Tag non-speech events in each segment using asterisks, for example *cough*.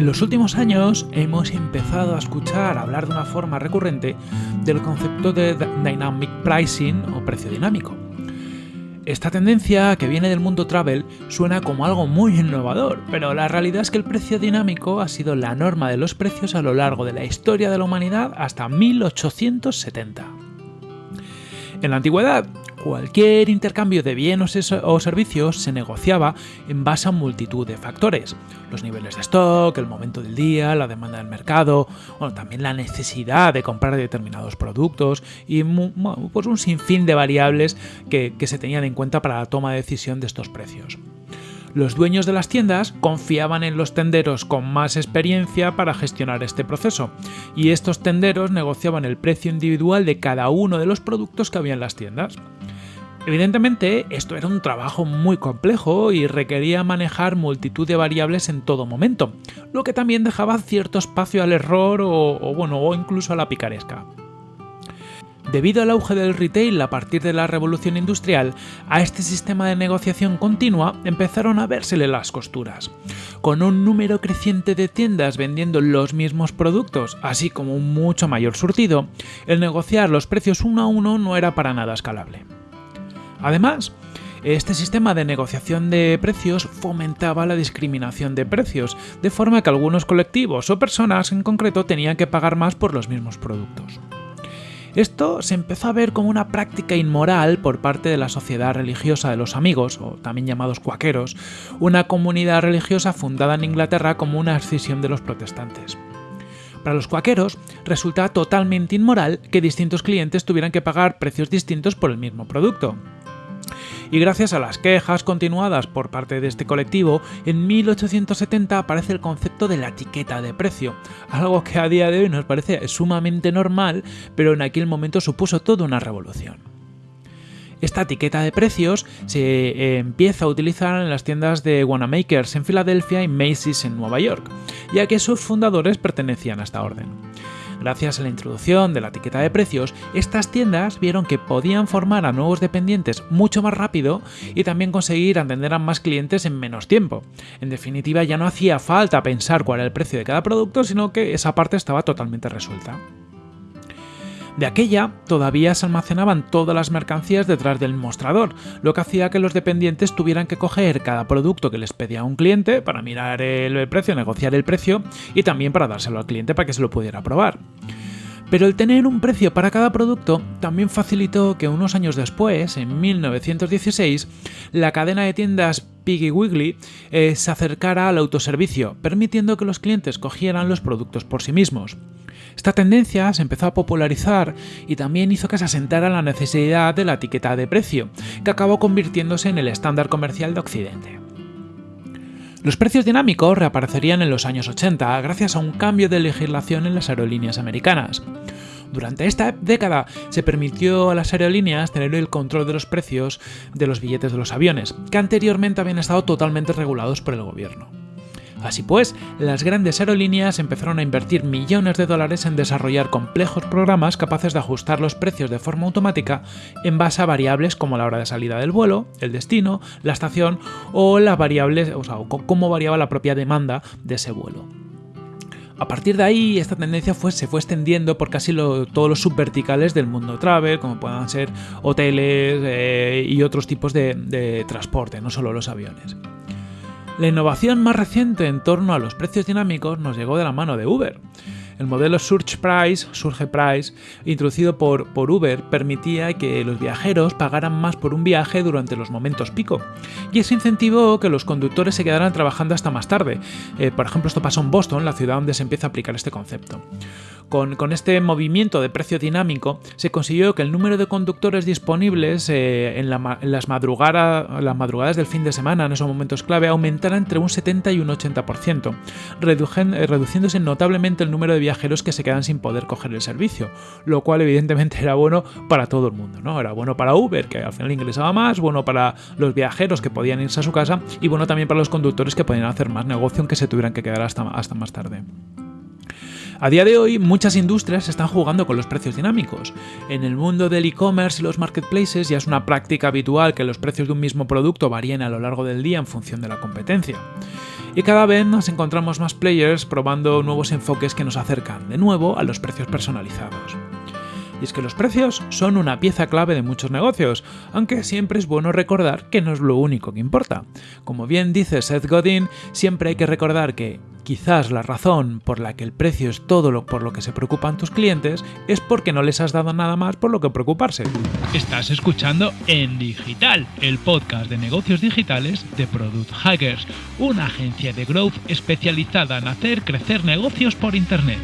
En los últimos años hemos empezado a escuchar hablar de una forma recurrente del concepto de dynamic pricing o precio dinámico. Esta tendencia, que viene del mundo travel, suena como algo muy innovador, pero la realidad es que el precio dinámico ha sido la norma de los precios a lo largo de la historia de la humanidad hasta 1870. En la antigüedad, cualquier intercambio de bienes o servicios se negociaba en base a multitud de factores. Los niveles de stock, el momento del día, la demanda del mercado, también la necesidad de comprar determinados productos y pues un sinfín de variables que se tenían en cuenta para la toma de decisión de estos precios. Los dueños de las tiendas confiaban en los tenderos con más experiencia para gestionar este proceso, y estos tenderos negociaban el precio individual de cada uno de los productos que había en las tiendas. Evidentemente, esto era un trabajo muy complejo y requería manejar multitud de variables en todo momento, lo que también dejaba cierto espacio al error o, bueno, o incluso a la picaresca. Debido al auge del retail a partir de la revolución industrial, a este sistema de negociación continua empezaron a vérsele las costuras. Con un número creciente de tiendas vendiendo los mismos productos, así como un mucho mayor surtido, el negociar los precios uno a uno no era para nada escalable. Además, este sistema de negociación de precios fomentaba la discriminación de precios, de forma que algunos colectivos o personas en concreto tenían que pagar más por los mismos productos. Esto se empezó a ver como una práctica inmoral por parte de la sociedad religiosa de los amigos, o también llamados cuaqueros, una comunidad religiosa fundada en Inglaterra como una escisión de los protestantes. Para los cuaqueros resultaba totalmente inmoral que distintos clientes tuvieran que pagar precios distintos por el mismo producto y gracias a las quejas continuadas por parte de este colectivo, en 1870 aparece el concepto de la etiqueta de precio, algo que a día de hoy nos parece sumamente normal, pero en aquel momento supuso toda una revolución. Esta etiqueta de precios se eh, empieza a utilizar en las tiendas de Wanamaker's en Filadelfia y Macy's en Nueva York, ya que sus fundadores pertenecían a esta orden. Gracias a la introducción de la etiqueta de precios, estas tiendas vieron que podían formar a nuevos dependientes mucho más rápido y también conseguir atender a más clientes en menos tiempo. En definitiva, ya no hacía falta pensar cuál era el precio de cada producto, sino que esa parte estaba totalmente resuelta. De aquella todavía se almacenaban todas las mercancías detrás del mostrador, lo que hacía que los dependientes tuvieran que coger cada producto que les pedía un cliente para mirar el precio, negociar el precio y también para dárselo al cliente para que se lo pudiera probar. Pero el tener un precio para cada producto también facilitó que unos años después, en 1916, la cadena de tiendas Piggy Wiggly eh, se acercara al autoservicio, permitiendo que los clientes cogieran los productos por sí mismos. Esta tendencia se empezó a popularizar y también hizo que se asentara la necesidad de la etiqueta de precio, que acabó convirtiéndose en el estándar comercial de Occidente. Los precios dinámicos reaparecerían en los años 80 gracias a un cambio de legislación en las aerolíneas americanas. Durante esta década se permitió a las aerolíneas tener el control de los precios de los billetes de los aviones, que anteriormente habían estado totalmente regulados por el gobierno. Así pues, las grandes aerolíneas empezaron a invertir millones de dólares en desarrollar complejos programas capaces de ajustar los precios de forma automática en base a variables como la hora de salida del vuelo, el destino, la estación o las variables, o sea, cómo variaba la propia demanda de ese vuelo. A partir de ahí, esta tendencia se fue extendiendo por casi todos los subverticales del mundo travel, como puedan ser hoteles eh, y otros tipos de transporte, no solo los aviones. La innovación más reciente en torno a los precios dinámicos nos llegó de la mano de Uber. El modelo Surge Price, Surge Price, introducido por, por, Uber, permitía que los viajeros pagaran más por un viaje durante los momentos pico. Y eso incentivó que los conductores se quedaran trabajando hasta más tarde. Eh, por ejemplo, esto pasó en Boston, la ciudad donde se empieza a aplicar este concepto. Con, este movimiento de precio dinámico se consiguió que el número de conductores disponibles eh, en, las madrugadas del fin de semana, en esos momentos clave, aumentara entre un 70 y un 80%, eh, reduciéndose notablemente el número de viajeros que se quedan sin poder coger el servicio, lo cual evidentemente era bueno para todo el mundo, ¿no? Era bueno para Uber, que al final ingresaba más, bueno para los viajeros que podían irse a su casa y bueno también para los conductores que podían hacer más negocio aunque se tuvieran que quedar hasta, hasta más tarde. A día de hoy, muchas industrias están jugando con los precios dinámicos. En el mundo del e-commerce y los marketplaces ya es una práctica habitual que los precios de un mismo producto varíen a lo largo del día en función de la competencia. Y cada vez nos encontramos más players probando nuevos enfoques que nos acercan de nuevo a los precios personalizados. Y es que los precios son una pieza clave de muchos negocios, aunque siempre es bueno recordar que no es lo único que importa. Como bien dice Seth Godin, siempre hay que recordar que quizás la razón por la que el precio es todo lo por lo que se preocupan tus clientes es porque no les has dado nada más por lo que preocuparse. Estás escuchando En Digital, el podcast de negocios digitales de Product Hackers, una agencia de growth especializada en hacer crecer negocios por Internet.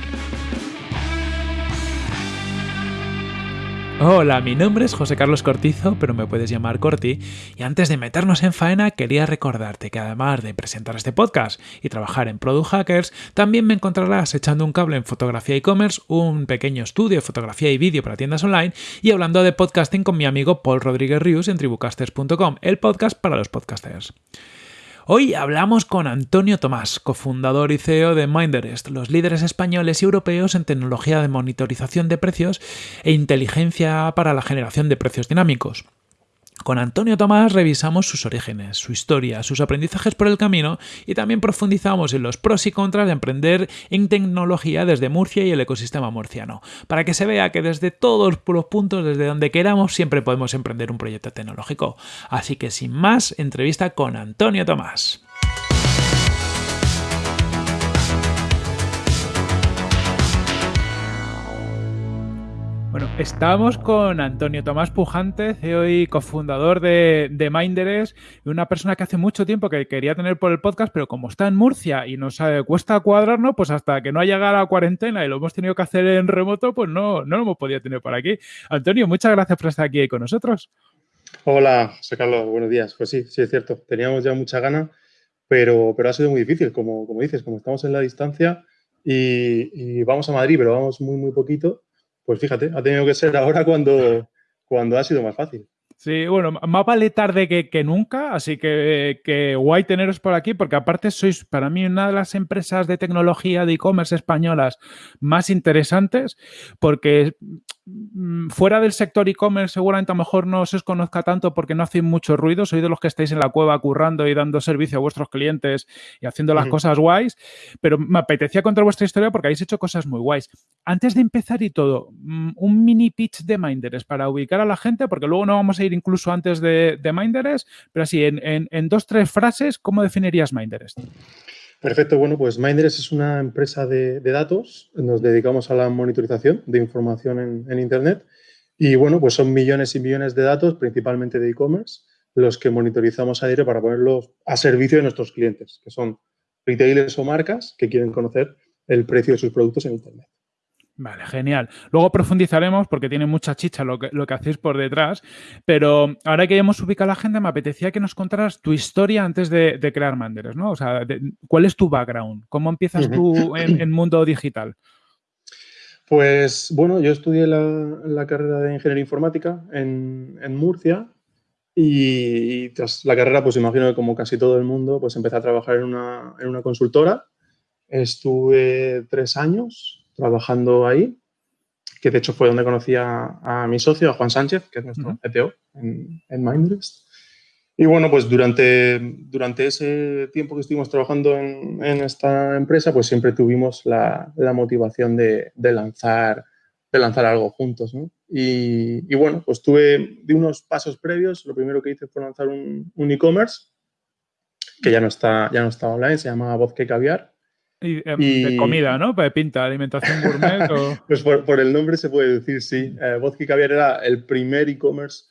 Hola, mi nombre es José Carlos Cortizo, pero me puedes llamar Corti, y antes de meternos en faena quería recordarte que además de presentar este podcast y trabajar en Product Hackers, también me encontrarás echando un cable en fotografía e-commerce, un pequeño estudio de fotografía y vídeo para tiendas online y hablando de podcasting con mi amigo Paul Rodríguez Rius en tribucasters.com, el podcast para los podcasters. Hoy hablamos con Antonio Tomás, cofundador y CEO de Minderest, los líderes españoles y europeos en tecnología de monitorización de precios e inteligencia para la generación de precios dinámicos. Con Antonio Tomás revisamos sus orígenes, su historia, sus aprendizajes por el camino y también profundizamos en los pros y contras de emprender en tecnología desde Murcia y el ecosistema murciano, para que se vea que desde todos los puntos, desde donde queramos, siempre podemos emprender un proyecto tecnológico. Así que sin más, entrevista con Antonio Tomás. Bueno, estamos con Antonio Tomás Pujante, CEO y cofundador de, de Minderes, una persona que hace mucho tiempo que quería tener por el podcast, pero como está en Murcia y nos eh, cuesta cuadrarnos, pues hasta que no ha llegado la cuarentena y lo hemos tenido que hacer en remoto, pues no, no lo hemos podido tener por aquí. Antonio, muchas gracias por estar aquí con nosotros. Hola, José Carlos, buenos días. Pues sí, sí es cierto, teníamos ya mucha gana, pero, pero ha sido muy difícil, como, como dices, como estamos en la distancia y vamos a Madrid, pero vamos muy, muy poquito pues fíjate, ha tenido que ser ahora cuando, cuando ha sido más fácil. Sí, bueno, más vale tarde que, nunca, así que, que, guay teneros por aquí, porque aparte sois para mí una de las empresas de tecnología de e-commerce españolas más interesantes, porque fuera del sector e-commerce seguramente a lo mejor no se os conozca tanto porque no hacéis mucho ruido, sois de los que estáis en la cueva currando y dando servicio a vuestros clientes y haciendo las cosas guays, pero me apetecía contar vuestra historia porque habéis hecho cosas muy guays. Antes de empezar y todo, mm, un mini pitch de Minderes para ubicar a la gente, porque luego no vamos a ir incluso antes de, de pero así, en, en, dos, tres frases, ¿cómo definirías Minderes? Perfecto, bueno, pues Minders es una empresa de, datos, nos dedicamos a la monitorización de información en, Internet y bueno, pues son millones y millones de datos, principalmente de e-commerce, los que monitorizamos a diario para ponerlos a servicio de nuestros clientes, que son retailers o marcas que quieren conocer el precio de sus productos en Internet. Vale, genial. Luego profundizaremos porque tiene mucha chicha lo que, lo que hacéis por detrás, pero ahora que hemos ubicado la agenda, me apetecía que nos contaras tu historia antes de, crear Manderes, ¿no? O sea, ¿cuál es tu background? ¿Cómo empiezas tú en, el mundo digital? Pues bueno, yo estudié la, carrera de Ingeniería Informática en, Murcia y, tras la carrera, pues imagino que como casi todo el mundo, pues empecé a trabajar en una, en una consultora. Estuve tres años trabajando ahí, que de hecho fue donde conocí a, mi socio, a Juan Sánchez, que es nuestro CTO en, en Y bueno, pues durante, durante ese tiempo que estuvimos trabajando en, esta empresa, pues siempre tuvimos la, motivación de, lanzar, de lanzar algo juntos, y, bueno, pues tuve de unos pasos previos. Lo primero que hice fue lanzar un, e-commerce que ya no está, ya no está online, se llama Voz que Caviar. Y, de comida, ¿no? De pinta, alimentación gourmet. *laughs* pues por, el nombre se puede decir, sí. Eh, Vodka Caviar era el primer e-commerce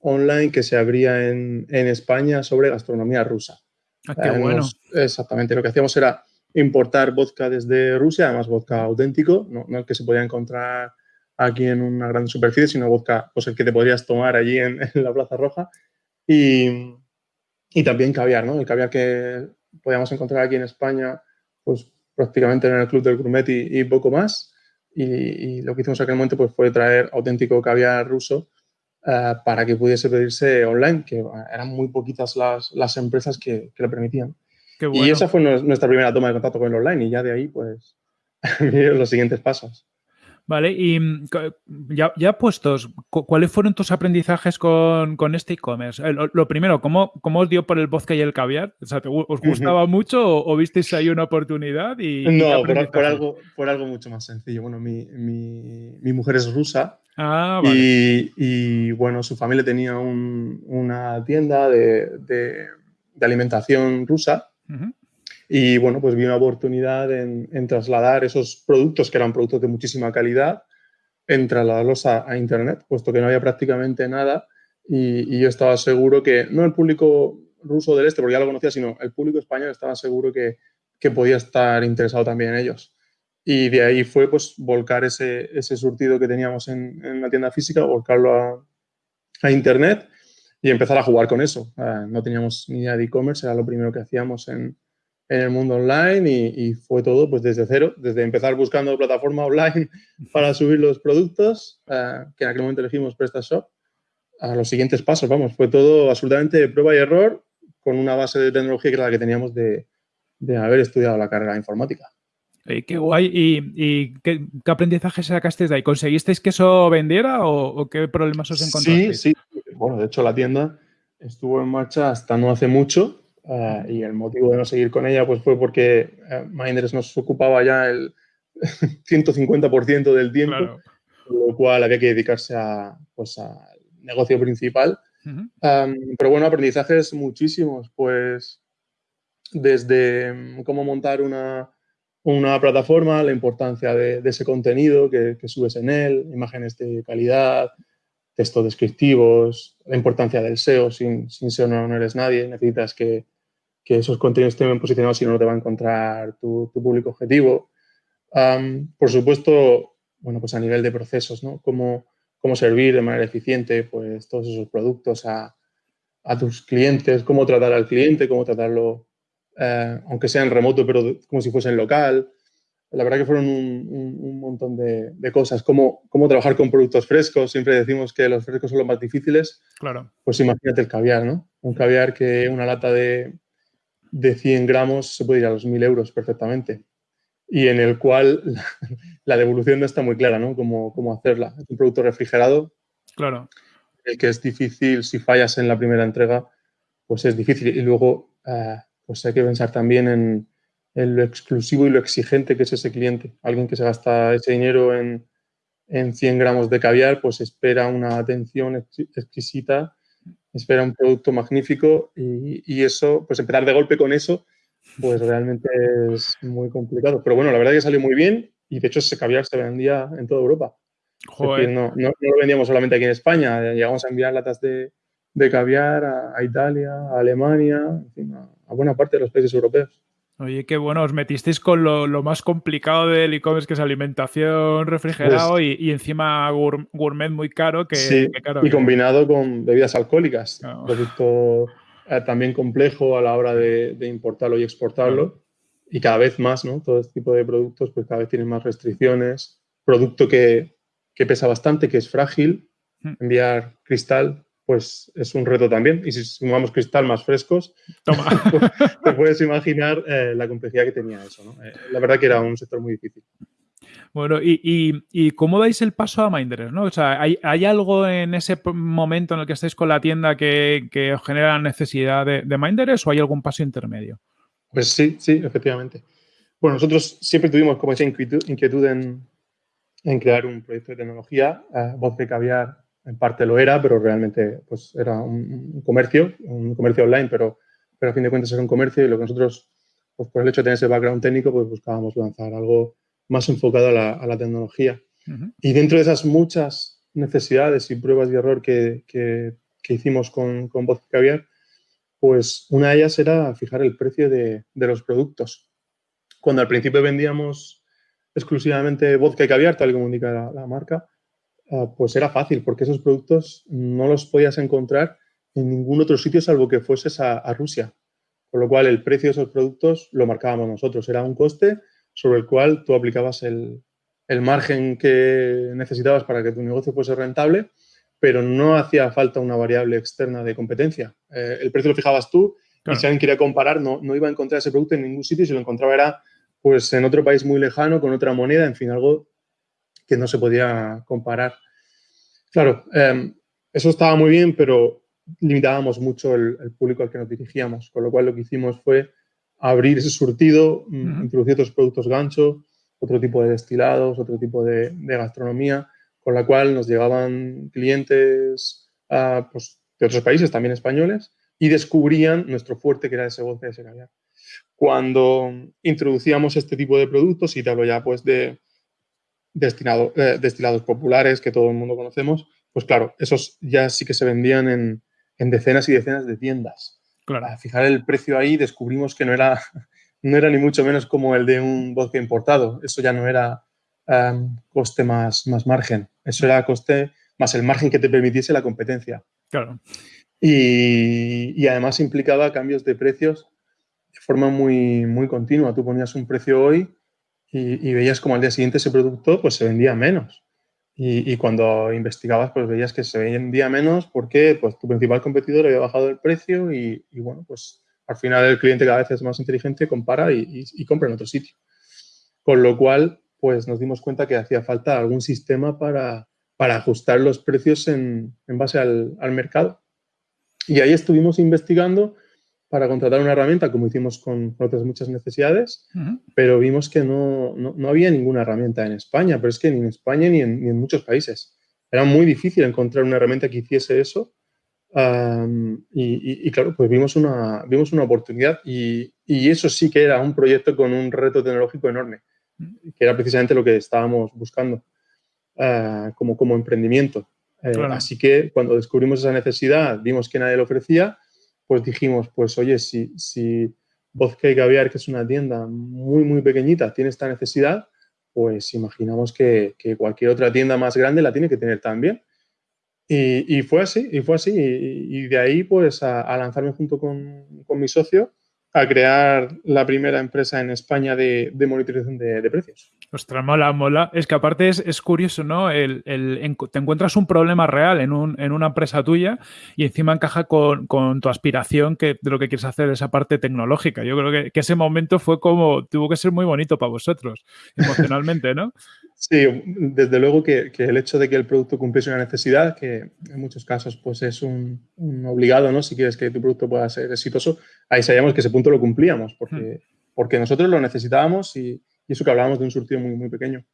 online que se abría en, España sobre gastronomía rusa. Ah, qué eh, bueno. exactamente. Lo que hacíamos era importar vodka desde Rusia, además vodka auténtico, no, el que se podía encontrar aquí en una gran superficie, sino vodka pues el que te podrías tomar allí en, *laughs* la Plaza Roja. Y, y también caviar, ¿no? El caviar que podíamos encontrar aquí en España pues prácticamente en el club del gourmet y, poco más. Y, lo que hicimos en aquel momento pues, fue traer auténtico caviar ruso eh, para que pudiese pedirse online, que eran muy poquitas las, las empresas que, que, lo permitían. Y esa fue nuestra primera toma de contacto con el online y ya de ahí pues *laughs* los siguientes pasos. Vale, y mm, ya, ya puestos, ¿cuáles fueron tus aprendizajes con, este e-commerce? Lo, primero, ¿cómo, ¿cómo, os dio por el vodka y el caviar? ¿Os gustaba mucho o, visteis ahí una oportunidad? Y, no, por, algo, por algo mucho más sencillo. Bueno, mi, mujer es rusa ah, y, bueno, su familia tenía una tienda de, alimentación rusa. Y bueno, pues vi una oportunidad en, trasladar esos productos, que eran productos de muchísima calidad, en trasladarlos a, Internet, puesto que no había prácticamente nada. Y, yo estaba seguro que, no el público ruso del este, porque ya lo conocía, sino el público español estaba seguro que, que podía estar interesado también en ellos. Y de ahí fue pues volcar ese, ese surtido que teníamos en, en, la tienda física, volcarlo a, a Internet y empezar a jugar con eso. Ah, no teníamos ni idea de e-commerce, era lo primero que hacíamos en, en el mundo online y, fue todo pues desde cero, desde empezar buscando plataforma online para subir los productos, eh, que en aquel momento elegimos PrestaShop, a los siguientes pasos, vamos, fue todo absolutamente prueba y error con una base de tecnología que era la que teníamos de, haber estudiado la carrera de informática. qué guay. ¿Y, qué, aprendizaje sacasteis de ahí? ¿Conseguisteis que eso vendiera o, qué problemas os encontrasteis? Sí, sí. Bueno, de hecho la tienda estuvo en marcha hasta no hace mucho Ah, y el motivo de no seguir con ella pues fue porque uh, Minders nos ocupaba ya el *laughs* 150% del tiempo, con lo cual había que dedicarse a, pues, al negocio principal. pero bueno, aprendizajes muchísimos, pues desde mm, cómo montar una, una plataforma, la importancia de, ese contenido que, que, subes en él, imágenes de calidad, textos descriptivos, la importancia del SEO, sin, sin SEO no eres nadie, necesitas que, que esos contenidos estén bien posicionados, si no, no te va a encontrar tu, público objetivo. por supuesto, bueno, pues a nivel de procesos, ¿no? Cómo, cómo servir de manera eficiente pues, todos esos productos a, a tus clientes, cómo tratar al cliente, cómo tratarlo, eh, aunque sea en remoto, pero como si fuese en local. La verdad que fueron un, un, montón de, de, cosas. Cómo, cómo trabajar con productos frescos. Siempre decimos que los frescos son los más difíciles. Claro. Pues imagínate el caviar, ¿no? Un caviar que una lata de, de 100 gramos se puede ir a los 1000 euros perfectamente y en el cual *laughs* la devolución no está muy clara, ¿no? Cómo, cómo hacerla. Es un producto refrigerado. Claro. El que es difícil, si fallas en la primera entrega, pues es difícil. Y luego, eh, pues hay que pensar también en, lo exclusivo y lo exigente que es ese cliente. Alguien que se gasta ese dinero en, en 100 gramos de caviar, pues espera una atención exquisita espera un producto magnífico y, eso, pues empezar de golpe con eso, pues realmente es muy complicado. Pero bueno, la verdad es que salió muy bien y de hecho ese caviar se vendía en toda Europa. no, no, lo vendíamos solamente aquí en España, llegamos a enviar latas de, de caviar a, Italia, a Alemania, en fin, a buena parte de los países europeos. Oye, qué bueno, os metisteis con lo, más complicado del e-commerce, que es alimentación refrigerado pues y, encima gourmet muy caro. Que, sí, y combinado con bebidas alcohólicas. Producto eh, también complejo a la hora de, importarlo y exportarlo. Y cada vez más, ¿no? Todo este tipo de productos, pues cada vez tienen más restricciones. Producto que, que pesa bastante, que es frágil. Hmm. Enviar cristal pues es un reto también. Y si sumamos cristal más frescos, *laughs* pues, te puedes imaginar eh, la complejidad que tenía eso. Eh, la verdad que era un sector muy difícil. Bueno, y, cómo dais el paso a Minders? ¿no? O sea, ¿hay, algo en ese momento en el que estáis con la tienda que, os genera la necesidad de, de Minders o hay algún paso intermedio? Pues sí, sí, efectivamente. Bueno, nosotros siempre tuvimos como esa inquietud, en, crear un proyecto de tecnología. Uh, Voz de Caviar en parte lo era, pero realmente pues, era un, comercio, un comercio online, pero, pero a fin de cuentas era un comercio y lo que nosotros, pues, por el hecho de tener ese background técnico, pues buscábamos lanzar algo más enfocado a la, a la tecnología. Y dentro de esas muchas necesidades y pruebas de error que, que, hicimos con, con Voz Caviar, pues una de ellas era fijar el precio de, de, los productos. Cuando al principio vendíamos exclusivamente vodka y caviar, tal como indica la marca, pues era fácil, porque esos productos no los podías encontrar en ningún otro sitio salvo que fueses a, Rusia. Con lo cual, el precio de esos productos lo marcábamos nosotros. Era un coste sobre el cual tú aplicabas el, margen que necesitabas para que tu negocio fuese rentable, pero no hacía falta una variable externa de competencia. Eh, el precio lo fijabas tú y si alguien quería comparar, no, no iba a encontrar ese producto en ningún sitio y si lo encontraba era pues en otro país muy lejano, con otra moneda, en fin, algo que no se podía comparar. Claro, em, eso estaba muy bien, pero limitábamos mucho el, público al que nos dirigíamos, con lo cual lo que hicimos fue abrir ese surtido, mm, introducir otros productos gancho, otro tipo de destilados, otro tipo de, gastronomía, con la cual nos llegaban clientes pues, de otros países, también españoles, y descubrían nuestro fuerte que era ese vodka y ese caviar. Cuando introducíamos este tipo de productos, y te hablo ya pues de destinado, eh, destilados populares que todo el mundo conocemos, pues claro, esos ya sí que se vendían en, decenas y decenas de tiendas. Claro. Al fijar el precio ahí descubrimos que no era, *laughs* no era ni mucho menos como el de un vodka importado. Eso ya no era em, coste más, más margen. Eso era coste más el margen que te permitiese la competencia. Claro. Y, y, además implicaba cambios de precios de forma muy, muy continua. Tú ponías un precio hoy y, veías como al día siguiente ese producto pues se vendía menos. Y, cuando investigabas pues veías que se vendía menos porque pues tu principal competidor había bajado el precio y, bueno, pues al final el cliente cada vez es más inteligente, compara y, compra en otro sitio. Con lo cual pues nos dimos cuenta que hacía falta algún sistema para, para ajustar los precios en, en base al, al mercado. Y ahí estuvimos investigando para contratar una herramienta, como hicimos con, otras muchas necesidades, pero vimos que no, no, había ninguna herramienta en España, pero es que ni en España ni en, ni en muchos países. Era muy difícil encontrar una herramienta que hiciese eso. y, y, claro, pues vimos una, vimos una oportunidad y, y, eso sí que era un proyecto con un reto tecnológico enorme, que era precisamente lo que estábamos buscando uh, como, como emprendimiento. Eh, así que cuando descubrimos esa necesidad, vimos que nadie lo ofrecía, pues dijimos, pues oye, si, si Vodka y que es una tienda muy, muy pequeñita, tiene esta necesidad, pues imaginamos que, cualquier otra tienda más grande la tiene que tener también. Y, fue así, y fue así. Y, de ahí, pues, a, lanzarme junto con, con mi socio a crear la primera empresa en España de, monitorización de, precios. Ostras, mola, mola. Es que aparte es, curioso, ¿no? El, te encuentras un problema real en, una empresa tuya y encima encaja con, tu aspiración que, de lo que quieres hacer, esa parte tecnológica. Yo creo que, ese momento fue como, tuvo que ser muy bonito para vosotros, emocionalmente, ¿no? *laughs* Sí, desde luego que, el hecho de que el producto cumpliese una necesidad, que en muchos casos pues es un, obligado, ¿no? Si quieres que tu producto pueda ser exitoso, ahí sabíamos que ese punto lo cumplíamos, porque, hmm. porque nosotros lo necesitábamos y, eso que hablábamos de un surtido muy, muy pequeño.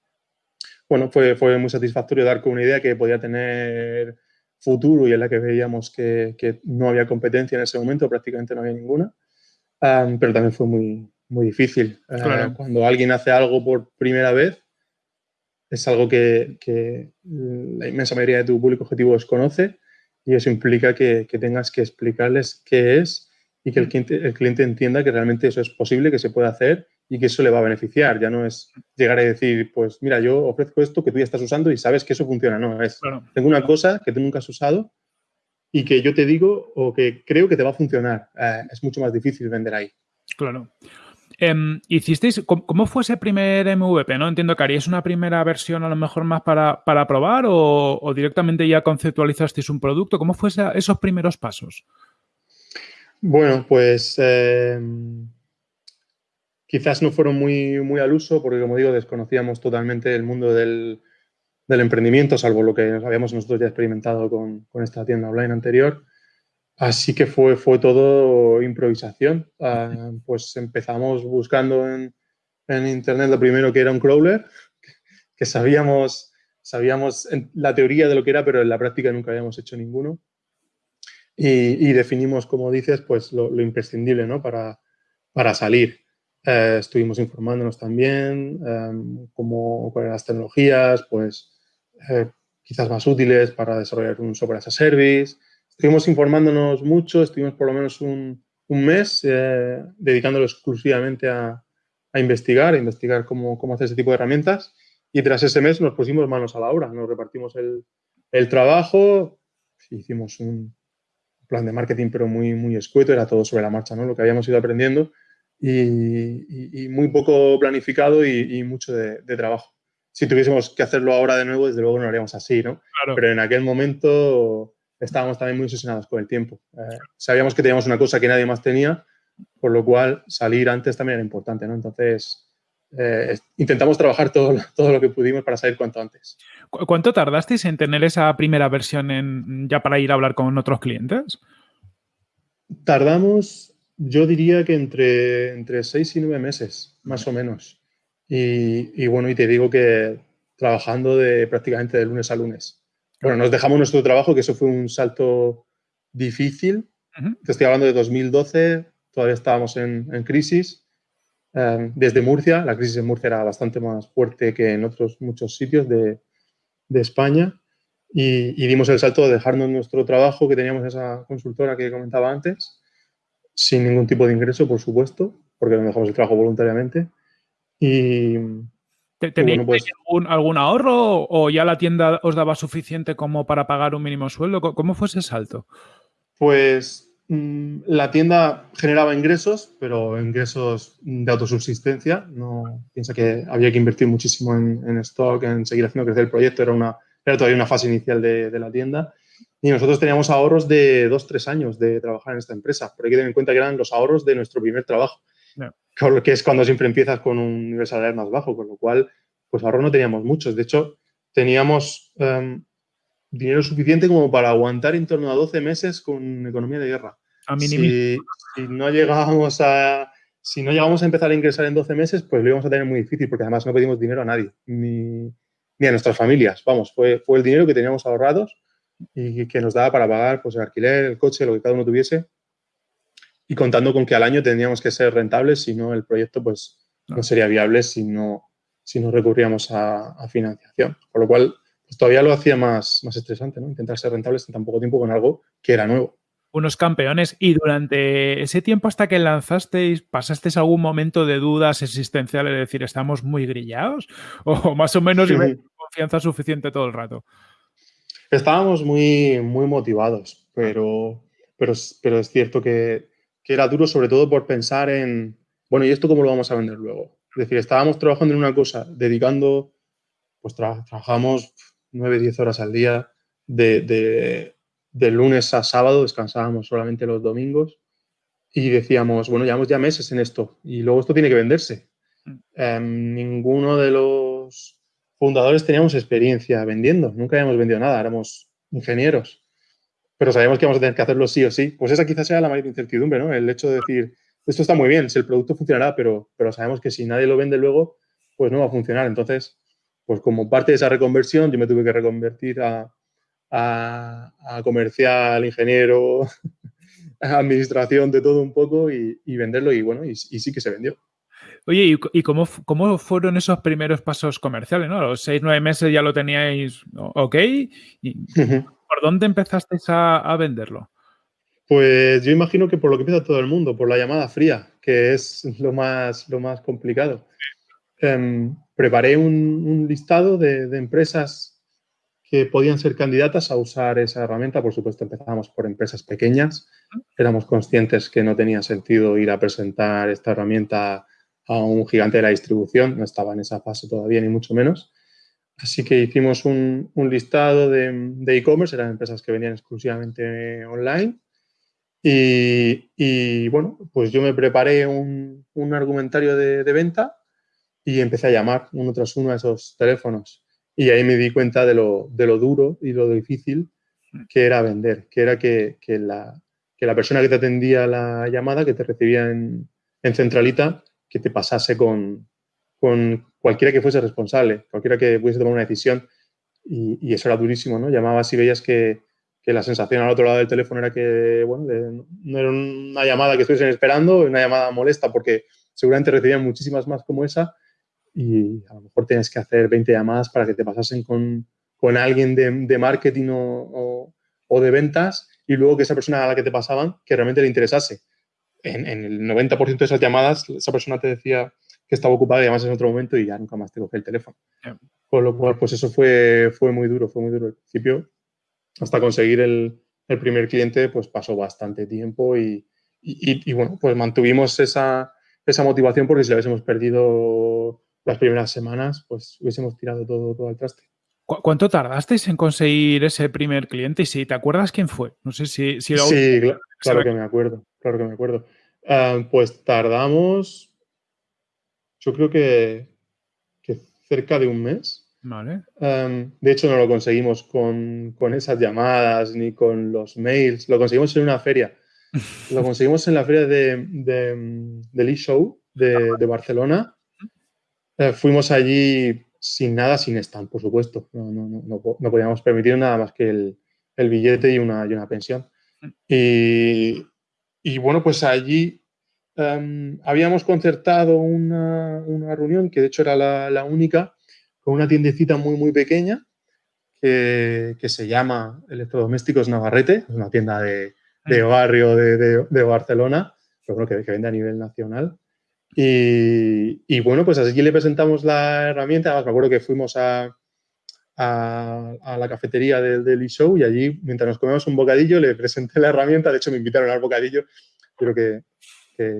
Bueno, fue, fue muy satisfactorio dar con una idea que podía tener futuro y en la que veíamos que, que no había competencia en ese momento, prácticamente no había ninguna, pero también fue muy, muy difícil. Eh, cuando alguien hace algo por primera vez, es algo que, la inmensa mayoría de tu público objetivo desconoce y eso implica que, tengas que explicarles qué es y que el cliente, el cliente, entienda que realmente eso es posible, que se puede hacer y que eso le va a beneficiar. Ya no es llegar a decir, pues mira, yo ofrezco esto que tú ya estás usando y sabes que eso funciona. No, es, tengo una cosa que tú nunca has usado y que yo te digo o que creo que te va a funcionar. Eh, es mucho más difícil vender ahí. Claro. Em, ¿Hicisteis, cómo, fue ese primer MVP? ¿no? Entiendo que haríais una primera versión a lo mejor más para, probar o, directamente ya conceptualizasteis un producto. ¿Cómo fue esos primeros pasos? Bueno, pues em, quizás no fueron muy, muy al uso porque, como digo, desconocíamos totalmente el mundo del, emprendimiento, salvo lo que habíamos nosotros ya experimentado con, con esta tienda online anterior. Así que fue, fue todo improvisación. Ah, pues empezamos buscando en, internet lo primero que era un crawler, que sabíamos, sabíamos la teoría de lo que era, pero en la práctica nunca habíamos hecho ninguno. Y, definimos, como dices, pues lo, imprescindible ¿no? para, para salir. Eh, estuvimos informándonos también um, cómo, cuáles las tecnologías, pues eh, quizás más útiles para desarrollar un software as a service, Estuvimos informándonos mucho, estuvimos por lo menos un, mes eh, dedicándolo exclusivamente a, investigar, a investigar cómo, cómo, hacer ese tipo de herramientas. Y tras ese mes nos pusimos manos a la obra, nos repartimos el, trabajo, hicimos un plan de marketing pero muy, muy escueto, era todo sobre la marcha, ¿no? lo que habíamos ido aprendiendo y, muy poco planificado y, mucho de, trabajo. Si tuviésemos que hacerlo ahora de nuevo, desde luego no lo haríamos así, ¿no? Pero en aquel momento estábamos también muy obsesionados con el tiempo. Eh, sabíamos que teníamos una cosa que nadie más tenía, por lo cual salir antes también era importante, ¿no? Entonces, eh, intentamos trabajar todo, todo lo que pudimos para salir cuanto antes. ¿Cuánto tardasteis en tener esa primera versión en, ya para ir a hablar con otros clientes? Tardamos, yo diría que entre, entre seis y nueve meses, más o menos. Y, bueno, y te digo que trabajando de prácticamente de lunes a lunes. Bueno, nos dejamos nuestro trabajo, que eso fue un salto difícil. Te estoy hablando de 2012, todavía estábamos en, en crisis. Em, desde Murcia, la crisis en Murcia era bastante más fuerte que en otros muchos sitios de, de España. Y, y, dimos el salto de dejarnos nuestro trabajo que teníamos esa consultora que comentaba antes, sin ningún tipo de ingreso, por supuesto, porque nos dejamos el trabajo voluntariamente. Y, ¿Tenéis pues algún, ahorro o ya la tienda os daba suficiente como para pagar un mínimo sueldo? ¿Cómo fue ese salto? Pues mm, la tienda generaba ingresos, pero ingresos de autosubsistencia. No, piensa que había que invertir muchísimo en, en stock, en seguir haciendo crecer el proyecto. Era, una, era todavía una fase inicial de, de la tienda. Y nosotros teníamos ahorros de dos, tres años de trabajar en esta empresa. Pero hay que tener en cuenta que eran los ahorros de nuestro primer trabajo que es cuando siempre empiezas con un nivel salarial más bajo, con lo cual, pues ahorro no teníamos muchos. De hecho, teníamos em, dinero suficiente como para aguantar en torno a 12 meses con economía de guerra. A si, si, no llegábamos a si no llegamos a empezar a ingresar en 12 meses, pues lo íbamos a tener muy difícil, porque además no pedimos dinero a nadie, ni, ni a nuestras familias. Vamos, fue, fue el dinero que teníamos ahorrados y que nos daba para pagar pues, el alquiler, el coche, lo que cada uno tuviese y contando con que al año tendríamos que ser rentables, si no el proyecto pues no, sería viable si no, si no recurríamos a, financiación. Por lo cual, pues, todavía lo hacía más, más estresante, ¿no? Intentar ser rentables en tan poco tiempo con algo que era nuevo. Unos campeones. Y durante ese tiempo hasta que lanzasteis, ¿pasasteis algún momento de dudas existenciales? Es decir, ¿estamos muy grillados? *laughs* ¿O más o menos sí. confianza suficiente todo el rato? Estábamos muy, muy motivados, pero, pero, pero es cierto que que era duro sobre todo por pensar en, bueno, ¿y esto cómo lo vamos a vender luego? Es decir, estábamos trabajando en una cosa, dedicando, pues trabajamos 9, 10 horas al día, de, de, lunes a sábado, descansábamos solamente los domingos y decíamos, bueno, llevamos ya meses en esto y luego esto tiene que venderse. Eh, ninguno de los fundadores teníamos experiencia vendiendo, nunca habíamos vendido nada, éramos ingenieros pero sabemos que vamos a tener que hacerlo sí o sí. Pues esa quizás sea la mayor incertidumbre, ¿no? El hecho de decir, esto está muy bien, si el producto funcionará, pero, pero sabemos que si nadie lo vende luego, pues no va a funcionar. Entonces, pues como parte de esa reconversión, yo me tuve que reconvertir a, a, comercial, ingeniero, *laughs* administración, de todo un poco y, venderlo y bueno, y, sí que se vendió. Oye, ¿y, cómo, cómo, fueron esos primeros pasos comerciales? ¿no? los seis, nueve meses ya lo teníais ok. Y, ¿Por dónde empezasteis a, venderlo? Pues yo imagino que por lo que empieza todo el mundo, por la llamada fría, que es *laughs* lo más, lo más complicado. Em, preparé un, listado de, empresas que podían ser candidatas a usar esa herramienta. Por supuesto, empezábamos por empresas pequeñas. Éramos conscientes que no tenía sentido ir a presentar esta herramienta a un gigante de la distribución. No estaba en esa fase todavía, ni mucho menos. Así que hicimos un, listado de e-commerce, eran empresas que venían exclusivamente online. Y, bueno, pues yo me preparé un, argumentario de, venta y empecé a llamar uno tras uno a esos teléfonos. Y ahí me di cuenta de lo, duro y lo difícil que era vender, que era que, la, persona que te atendía la llamada, que te recibía en, en centralita, que te pasase con cualquiera que fuese responsable, cualquiera que pudiese tomar una decisión. Y, eso era durísimo, ¿no? Llamabas y veías que, la sensación al otro lado del teléfono era que, bueno, no era una llamada que estuviesen esperando, una llamada molesta, porque seguramente recibían muchísimas más como esa y a lo mejor tienes que hacer 20 llamadas para que te pasasen con, alguien de, marketing o, de ventas y luego que esa persona a la que te pasaban, que realmente le interesase. En el 90% de esas llamadas, esa persona te decía, que estaba ocupada y además en otro momento y ya nunca más te cogí el teléfono. Con lo cual, pues eso fue, fue muy duro, fue muy duro al principio. Hasta conseguir el, el primer cliente, pues pasó bastante tiempo y, y, y, bueno, pues mantuvimos esa, esa motivación porque si la hubiésemos perdido las primeras semanas, pues hubiésemos tirado todo, todo al traste. ¿Cuánto tardasteis en conseguir ese primer cliente? Y si te acuerdas quién fue. No sé si... si Sí, claro, que me acuerdo. Claro que me acuerdo. Ah, pues tardamos yo creo que, cerca de un mes. Vale. de hecho, no lo conseguimos con, esas llamadas ni con los mails. Lo conseguimos en una feria. *laughs* Lo conseguimos en la feria de, de, del e-show de, Barcelona. Eh, fuimos allí sin nada, sin stand, por supuesto. No, no, no, podíamos permitir nada más que el, el billete y una, y una pensión. Y, y, bueno, pues allí Em, habíamos concertado una, reunión, que de hecho era la, única, con una tiendecita muy, muy pequeña, que, se llama Electrodomésticos Navarrete, es una tienda de, barrio de, Barcelona, pero bueno, que, vende a nivel nacional. Y, bueno, pues así le presentamos la herramienta. Además, me acuerdo que fuimos a, a, la cafetería del, del e-show y allí, mientras nos comemos un bocadillo, le presenté la herramienta. De hecho, me invitaron al bocadillo. Creo que,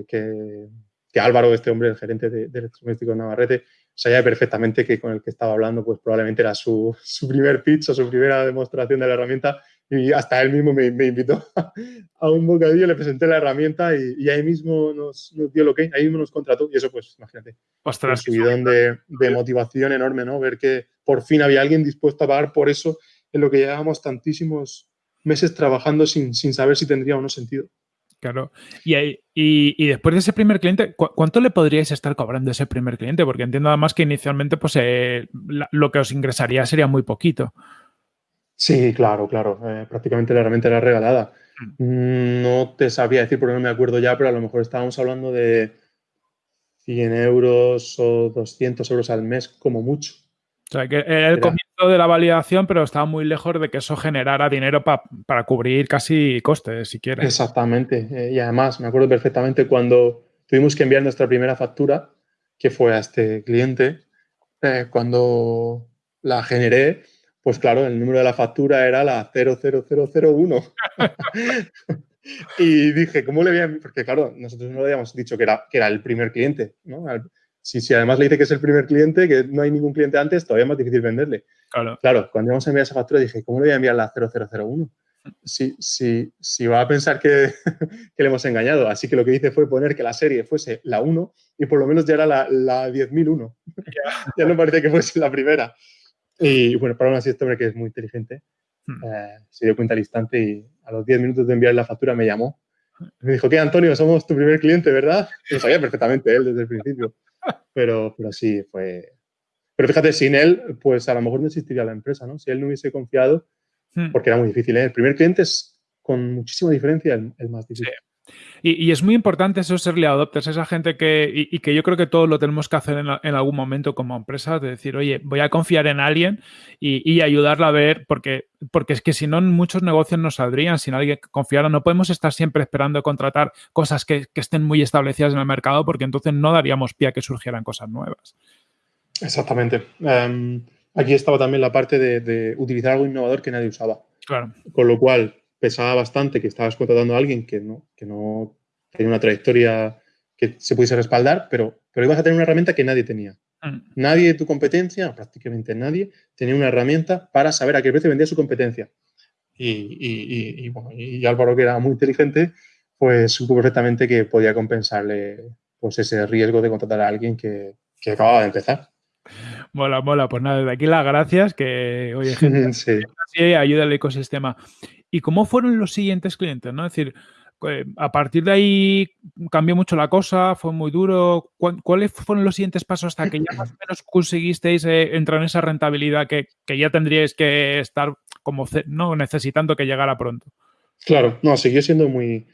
que, Álvaro, este hombre, el gerente de, de Electrodomésticos Navarrete, sabía perfectamente que con el que estaba hablando, pues probablemente era *laughs* su, primer pitch o su primera demostración de la herramienta y hasta él mismo me, invitó *laughs* a un bocadillo, le presenté la herramienta y, ahí mismo nos, dio lo que ahí mismo nos contrató y eso pues imagínate, Ostras, un subidón de, de, motivación enorme, ¿no? Ver que por fin había alguien dispuesto a pagar por eso en lo que llevábamos tantísimos meses trabajando sin, sin saber si tendría o no sentido. Claro. Y, y, después de ese primer cliente, ¿cuánto le podríais estar cobrando a ese primer cliente? Porque entiendo además que inicialmente pues, eh, lo que os ingresaría sería muy poquito. Sí, claro, claro. Eh, prácticamente la herramienta era regalada. Mm. No te sabía decir porque no me acuerdo ya, pero a lo mejor estábamos hablando de 100 euros o 200 euros al mes como mucho. O sea, que era el comienzo de la validación, pero estaba muy lejos de que eso generara dinero para cubrir casi costes, si quieres. Exactamente. Eh, y además, me acuerdo perfectamente cuando tuvimos que enviar nuestra primera factura, que fue a este cliente, eh, cuando la generé, pues claro, el número de la factura era la 00001. *laughs* *laughs* y dije, ¿cómo le voy a...? Porque claro, nosotros no le habíamos dicho que era, que era el primer cliente, ¿no? Si, además le dice que es el primer cliente, que no hay ningún cliente antes, todavía es más difícil venderle. Claro. Claro, cuando íbamos a enviar esa factura dije, ¿cómo le voy a enviar la 0001? Si, si, si va a pensar *laughs* que, le hemos engañado. Así que lo que hice fue poner que la serie fuese la 1 y por lo menos ya era la, la 10.001. *laughs* ya no parece que fuese la primera. Y bueno, para aún así este hombre que es muy inteligente, hmm. eh, se dio cuenta al instante y a los 10 minutos de enviar la factura me llamó. Me dijo, ¿qué, Antonio? Somos tu primer cliente, ¿verdad? Lo sabía perfectamente él desde el principio. *laughs* Pero, pero sí, fue... Pero fíjate, sin él, pues a lo mejor no existiría la empresa, ¿no? Si él no hubiese confiado, hmm. porque era muy difícil. ¿eh? El primer cliente es con muchísima diferencia el, más difícil. Y, es muy importante esos early adopters, esa gente que, y, que yo creo que todos lo tenemos que hacer en, algún momento como empresa, de decir, oye, voy a confiar en alguien y, ayudarla a ver, porque, porque es que si no, muchos negocios no saldrían sin alguien que confiara. No podemos estar siempre esperando contratar cosas que, estén muy establecidas en el mercado, porque entonces no daríamos pie a que surgieran cosas nuevas. Exactamente. Em, aquí estaba también la parte de, de utilizar algo innovador que nadie usaba. Claro. Con lo cual, pesaba bastante que estabas contratando a alguien que no, que no tenía una trayectoria que se pudiese respaldar, pero, pero ibas a tener una herramienta que nadie tenía. Mm. Nadie de tu competencia, prácticamente nadie, tenía una herramienta para saber a qué precio vendía su competencia. Y, y, Álvaro, que era muy inteligente, pues supo perfectamente que podía compensarle pues, ese riesgo de contratar a alguien que, que acababa de empezar. Mola, mola. Pues nada, desde aquí las gracias, que oye, gente, *laughs* sí. ayuda al ecosistema. ¿Y cómo fueron los siguientes clientes? ¿no? Es decir, eh, a partir de ahí cambió mucho la cosa, fue muy duro. ¿Cuáles fueron los siguientes pasos hasta que ya más o menos conseguisteis eh, entrar en esa rentabilidad que, ya tendríais que estar como ¿no? necesitando que llegara pronto? Claro, no, siguió siendo muy,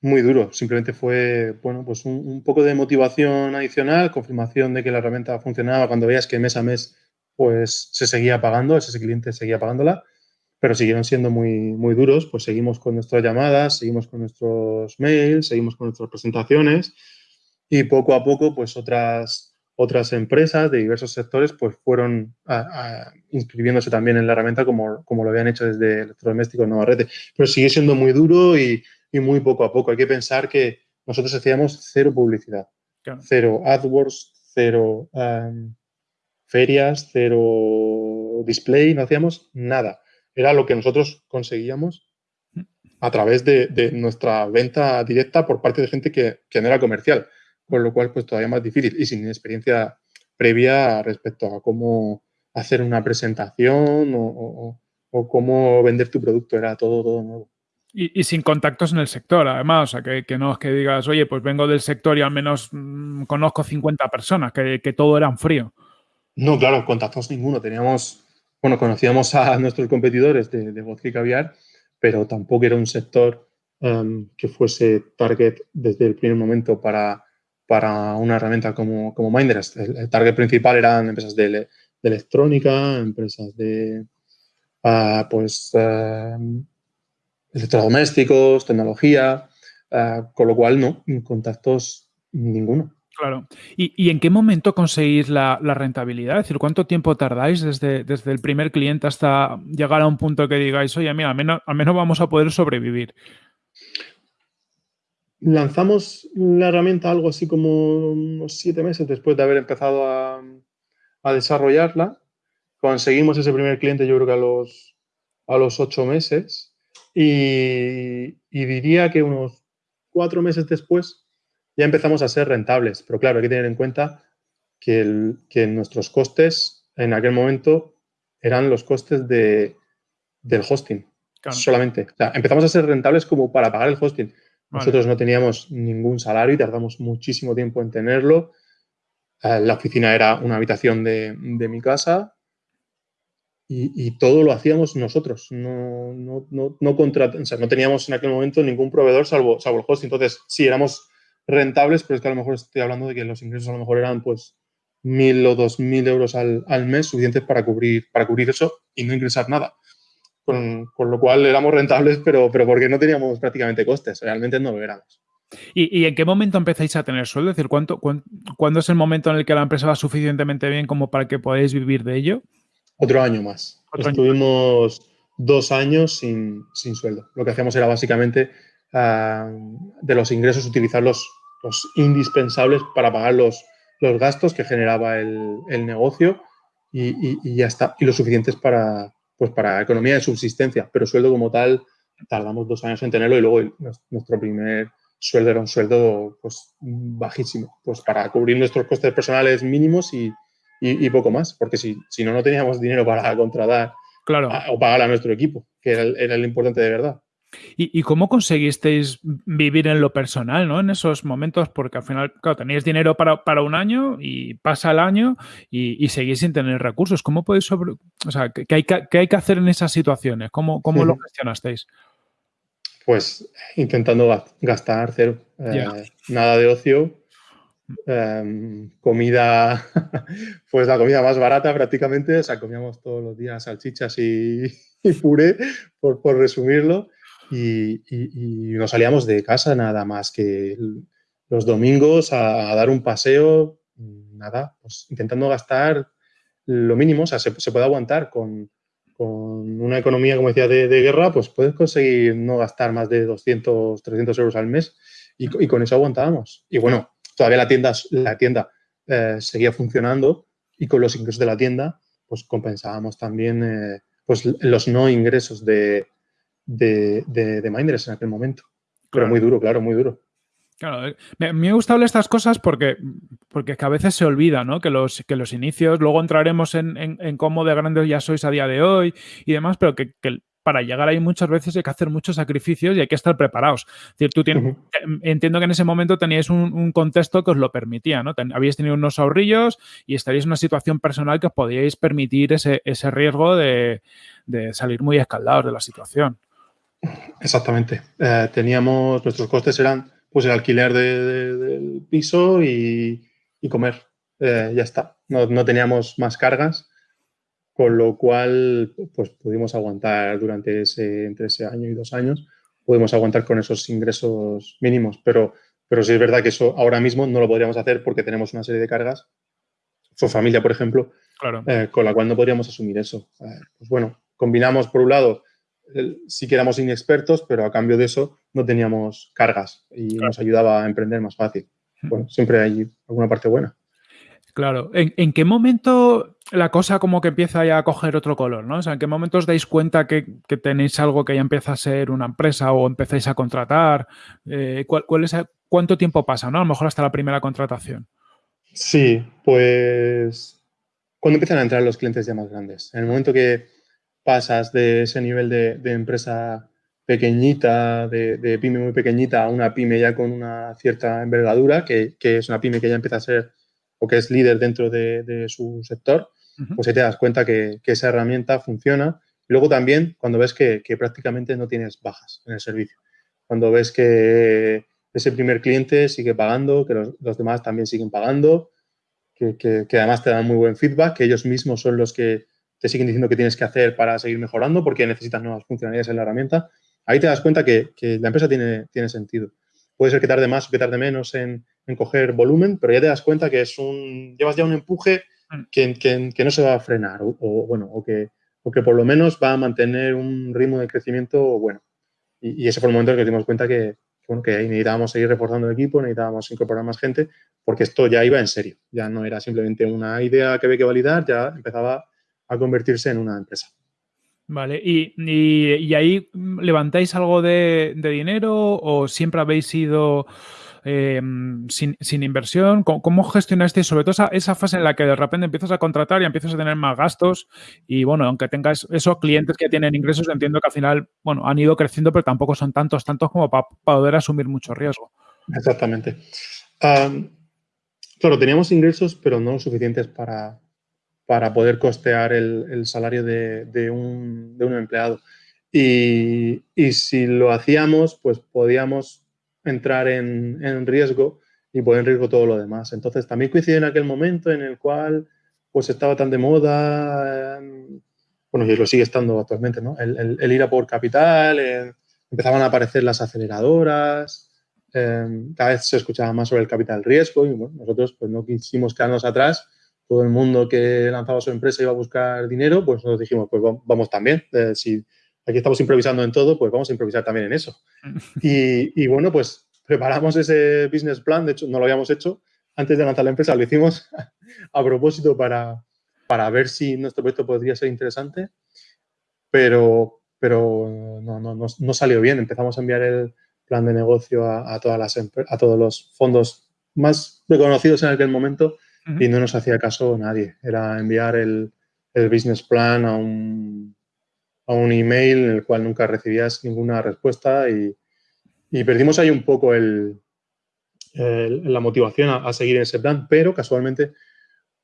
muy duro. Simplemente fue, bueno, pues un, un, poco de motivación adicional, confirmación de que la herramienta funcionaba cuando veías que mes a mes pues se seguía pagando, ese cliente seguía pagándola pero siguieron siendo muy, muy duros, pues seguimos con nuestras llamadas, seguimos con nuestros mails, seguimos con nuestras presentaciones y poco a poco pues otras, otras empresas de diversos sectores pues fueron inscribiéndose también en la herramienta como, como lo habían hecho desde Electrodomésticos Navarrete. Pero sigue siendo muy duro y, y, muy poco a poco. Hay que pensar que nosotros hacíamos cero publicidad, cero AdWords, cero um, ferias, cero display, no hacíamos nada era lo que nosotros conseguíamos a través de, nuestra venta directa por parte de gente que, no era comercial. con lo cual pues todavía más difícil y sin experiencia previa respecto a cómo hacer una presentación o, cómo vender tu producto, era todo, todo nuevo. Y, sin contactos en el sector, además, o sea, que, no es que digas, oye, pues vengo del sector y al menos mm, conozco 50 personas, que, todo era en frío. No, claro, contactos ninguno. Teníamos, bueno, conocíamos a *laughs* nuestros competidores de, de vodka y caviar, pero tampoco era un sector em, que fuese target desde el primer momento para, para una herramienta como, como Minders. El, target principal eran empresas de, electrónica, empresas de ah, pues em, electrodomésticos, tecnología, ah, con lo cual no, contactos ninguno. Claro. ¿Y, en qué momento conseguís la, rentabilidad? Es decir, ¿cuánto tiempo tardáis desde, desde, el primer cliente hasta llegar a un punto que digáis, oye, mira, al menos, al menos vamos a poder sobrevivir? Lanzamos la herramienta algo así como unos siete meses después de haber empezado a, desarrollarla. Conseguimos ese primer cliente, yo creo que a los, a los ocho meses. Y, y diría que unos cuatro meses después ya empezamos a ser rentables. Pero claro, hay que tener en cuenta que, que nuestros costes en aquel momento eran los costes de, del hosting solamente. O sea, empezamos a ser rentables como para pagar el hosting. Nosotros no teníamos ningún salario y tardamos muchísimo tiempo en tenerlo. Eh, la oficina era una habitación de, mi casa y, todo lo hacíamos nosotros. No, no, no, no, o sea, no teníamos en aquel momento ningún proveedor salvo, salvo el hosting. Entonces, sí, éramos rentables, pero es que a lo mejor estoy hablando de que los ingresos a lo mejor eran pues mil o dos mil euros al, al, mes suficientes para cubrir, para cubrir eso y no ingresar nada con, lo cual éramos rentables, pero, pero porque no teníamos prácticamente costes, realmente no lo éramos. ¿Y, en qué momento empezáis a tener sueldo? Es decir, ¿cuánto, ¿cuándo es el momento en el que la empresa va suficientemente bien como para que podáis vivir de ello? Otro año más. Estuvimos dos años sin, sueldo. Lo que hacíamos era básicamente ah, de los ingresos utilizar los, indispensables para pagar los, los gastos que generaba el, negocio y, ya está. Y lo suficientes para, pues para economía de subsistencia, pero sueldo como tal tardamos dos años en tenerlo y luego nuestro primer sueldo era un sueldo pues bajísimo, pues para cubrir nuestros costes personales mínimos y, poco más, porque si, si no, no teníamos dinero para contratar claro. o pagar a nuestro equipo, que era, era lo importante de verdad. ¿Y, cómo conseguisteis vivir en lo personal, ¿no? En esos momentos, porque al final, claro, tenéis dinero para, un año y pasa el año y, seguís sin tener recursos. ¿Cómo podéis sobre... O sea, ¿qué hay que, hay que hacer en esas situaciones? ¿Cómo, cómo lo gestionasteis? Pues intentando gastar cero. Eh, nada de ocio. Em, comida, *laughs* pues la comida más barata prácticamente. O sea, comíamos todos los días salchichas y, *laughs* puré, por, por resumirlo y, nos salíamos de casa nada más que los domingos a, dar un paseo, nada, pues intentando gastar lo mínimo, o sea, se, puede aguantar con, una economía, como decía, de, guerra, pues puedes conseguir no gastar más de 200, 300 euros al mes y, con eso aguantábamos. Y bueno, todavía la tienda, la tienda eh, seguía funcionando y con los ingresos de la tienda, pues compensábamos también eh, pues los no ingresos de, de, de, Minders en aquel momento. Pero muy duro, claro, muy duro. Claro, eh, me, me gusta hablar estas cosas porque, porque a veces se olvida, ¿no? Que los, que los inicios, luego entraremos en, en, cómo de grandes ya sois a día de hoy y demás, pero que, para llegar ahí muchas veces hay que hacer muchos sacrificios y hay que estar preparados. decir, tú tienes, Entiendo que en ese momento teníais un, contexto que os lo permitía, ¿no? habíais tenido unos ahorrillos y estaríais en una situación personal que os podíais permitir ese, ese riesgo de, de salir muy escaldados de la situación. Exactamente. Eh, teníamos, nuestros costes eran pues el alquiler del piso y, comer. Eh, ya está. No, teníamos más cargas, con lo cual pues pudimos aguantar durante ese, entre ese año y dos años, pudimos aguantar con esos ingresos mínimos. Pero, pero sí es verdad que eso ahora mismo no lo podríamos hacer porque tenemos una serie de cargas. Su familia, por ejemplo, eh, con la cual no podríamos asumir eso. pues bueno, combinamos por un lado sí que éramos inexpertos, pero a cambio de eso no teníamos cargas y nos ayudaba a emprender más fácil. Bueno, siempre hay alguna parte buena. Claro. ¿En, qué momento la cosa como que empieza ya a coger otro color, ¿no? O sea, ¿en qué momento os dais cuenta que, tenéis algo que ya empieza a ser una empresa o empezáis a contratar? Eh, ¿cuál, es, ¿Cuánto tiempo pasa, no? A lo mejor hasta la primera contratación. Sí, pues cuando empiezan a entrar los clientes ya más grandes. En el momento que pasas de ese nivel de, empresa pequeñita, de, pyme muy pequeñita, a una pyme ya con una cierta envergadura, que, que es una pyme que ya empieza a ser o que es líder dentro de, su sector, pues ahí te das cuenta que, esa herramienta funciona. Luego también cuando ves que, prácticamente no tienes bajas en el servicio. Cuando ves que ese primer cliente sigue pagando, que los, demás también siguen pagando, que, además te dan muy buen feedback, que ellos mismos son los que te siguen diciendo qué tienes que hacer para seguir mejorando porque necesitas nuevas funcionalidades en la herramienta. Ahí te das cuenta que, la empresa tiene, tiene sentido. Puede ser que tarde más o que tarde menos en, en coger volumen, pero ya te das cuenta que es un, llevas ya un empuje mm. que, que, no se va a frenar o, bueno, o que, o que por lo menos va a mantener un ritmo de crecimiento bueno. Y, ese fue el momento en que nos dimos cuenta que, bueno, que ahí necesitábamos seguir reforzando el equipo, necesitábamos incorporar más gente, porque esto ya iba en serio, ya no era simplemente una idea que había que validar, ya empezaba a convertirse en una empresa. Vale, ¿y, y, ahí levantáis algo de, de dinero o siempre habéis sido Em, sin, inversión? ¿Cómo, gestionaste sobre todo esa, fase en la que de repente empiezas a contratar y empiezas a tener más gastos? Y bueno, aunque tengas esos clientes que tienen ingresos, entiendo que al final, bueno, han ido creciendo, pero tampoco son tantos, tantos como para poder asumir mucho riesgo. Exactamente. claro, teníamos ingresos, pero no suficientes para, para poder costear el, salario de, un, empleado. Y, y, si lo hacíamos, pues podíamos entrar en, riesgo y poner en riesgo todo lo demás. Entonces, también coincide en aquel momento en el cual pues estaba tan de moda, bueno, y lo sigue estando actualmente, ¿no? El, ir a por capital, empezaban a aparecer las aceleradoras, em, cada vez se escuchaba más sobre el capital riesgo y bueno, nosotros pues no quisimos quedarnos atrás. Todo el mundo que lanzaba su empresa iba a buscar dinero, pues nos dijimos, pues vamos también. Eh, si aquí estamos improvisando en todo, pues vamos a improvisar también en eso. *laughs* Y, bueno, pues preparamos ese business plan, de hecho no lo habíamos hecho antes de lanzar la empresa, lo hicimos *laughs* a propósito para, para ver si nuestro proyecto podría ser interesante, pero, pero no, no, no, salió bien. Empezamos a enviar el plan de negocio a, todas las, a todos los fondos más reconocidos en aquel momento y no nos hacía caso nadie. Era enviar el, el business plan a un a un email en el cual nunca recibías ninguna respuesta y, perdimos ahí un poco el, la motivación a, seguir en ese plan, pero casualmente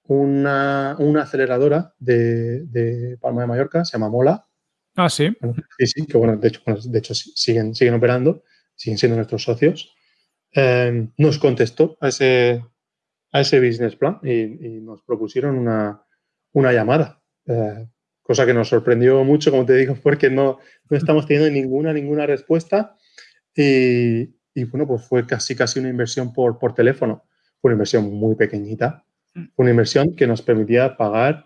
una, aceleradora de, Palma de Mallorca, se llama Mola. Ah, sí. Sí, sí, que bueno, de hecho, de hecho siguen, siguen operando, siguen siendo nuestros socios. Eh, nos contestó a ese, a ese business plan y, nos propusieron una, una llamada. Eh, cosa que nos sorprendió mucho, como te digo, *laughs* porque no, no estamos teniendo ninguna, ninguna respuesta. Y, y, bueno, pues fue casi, casi una inversión por, por teléfono. Fue una inversión muy pequeñita. Mm. Una inversión que nos permitía pagar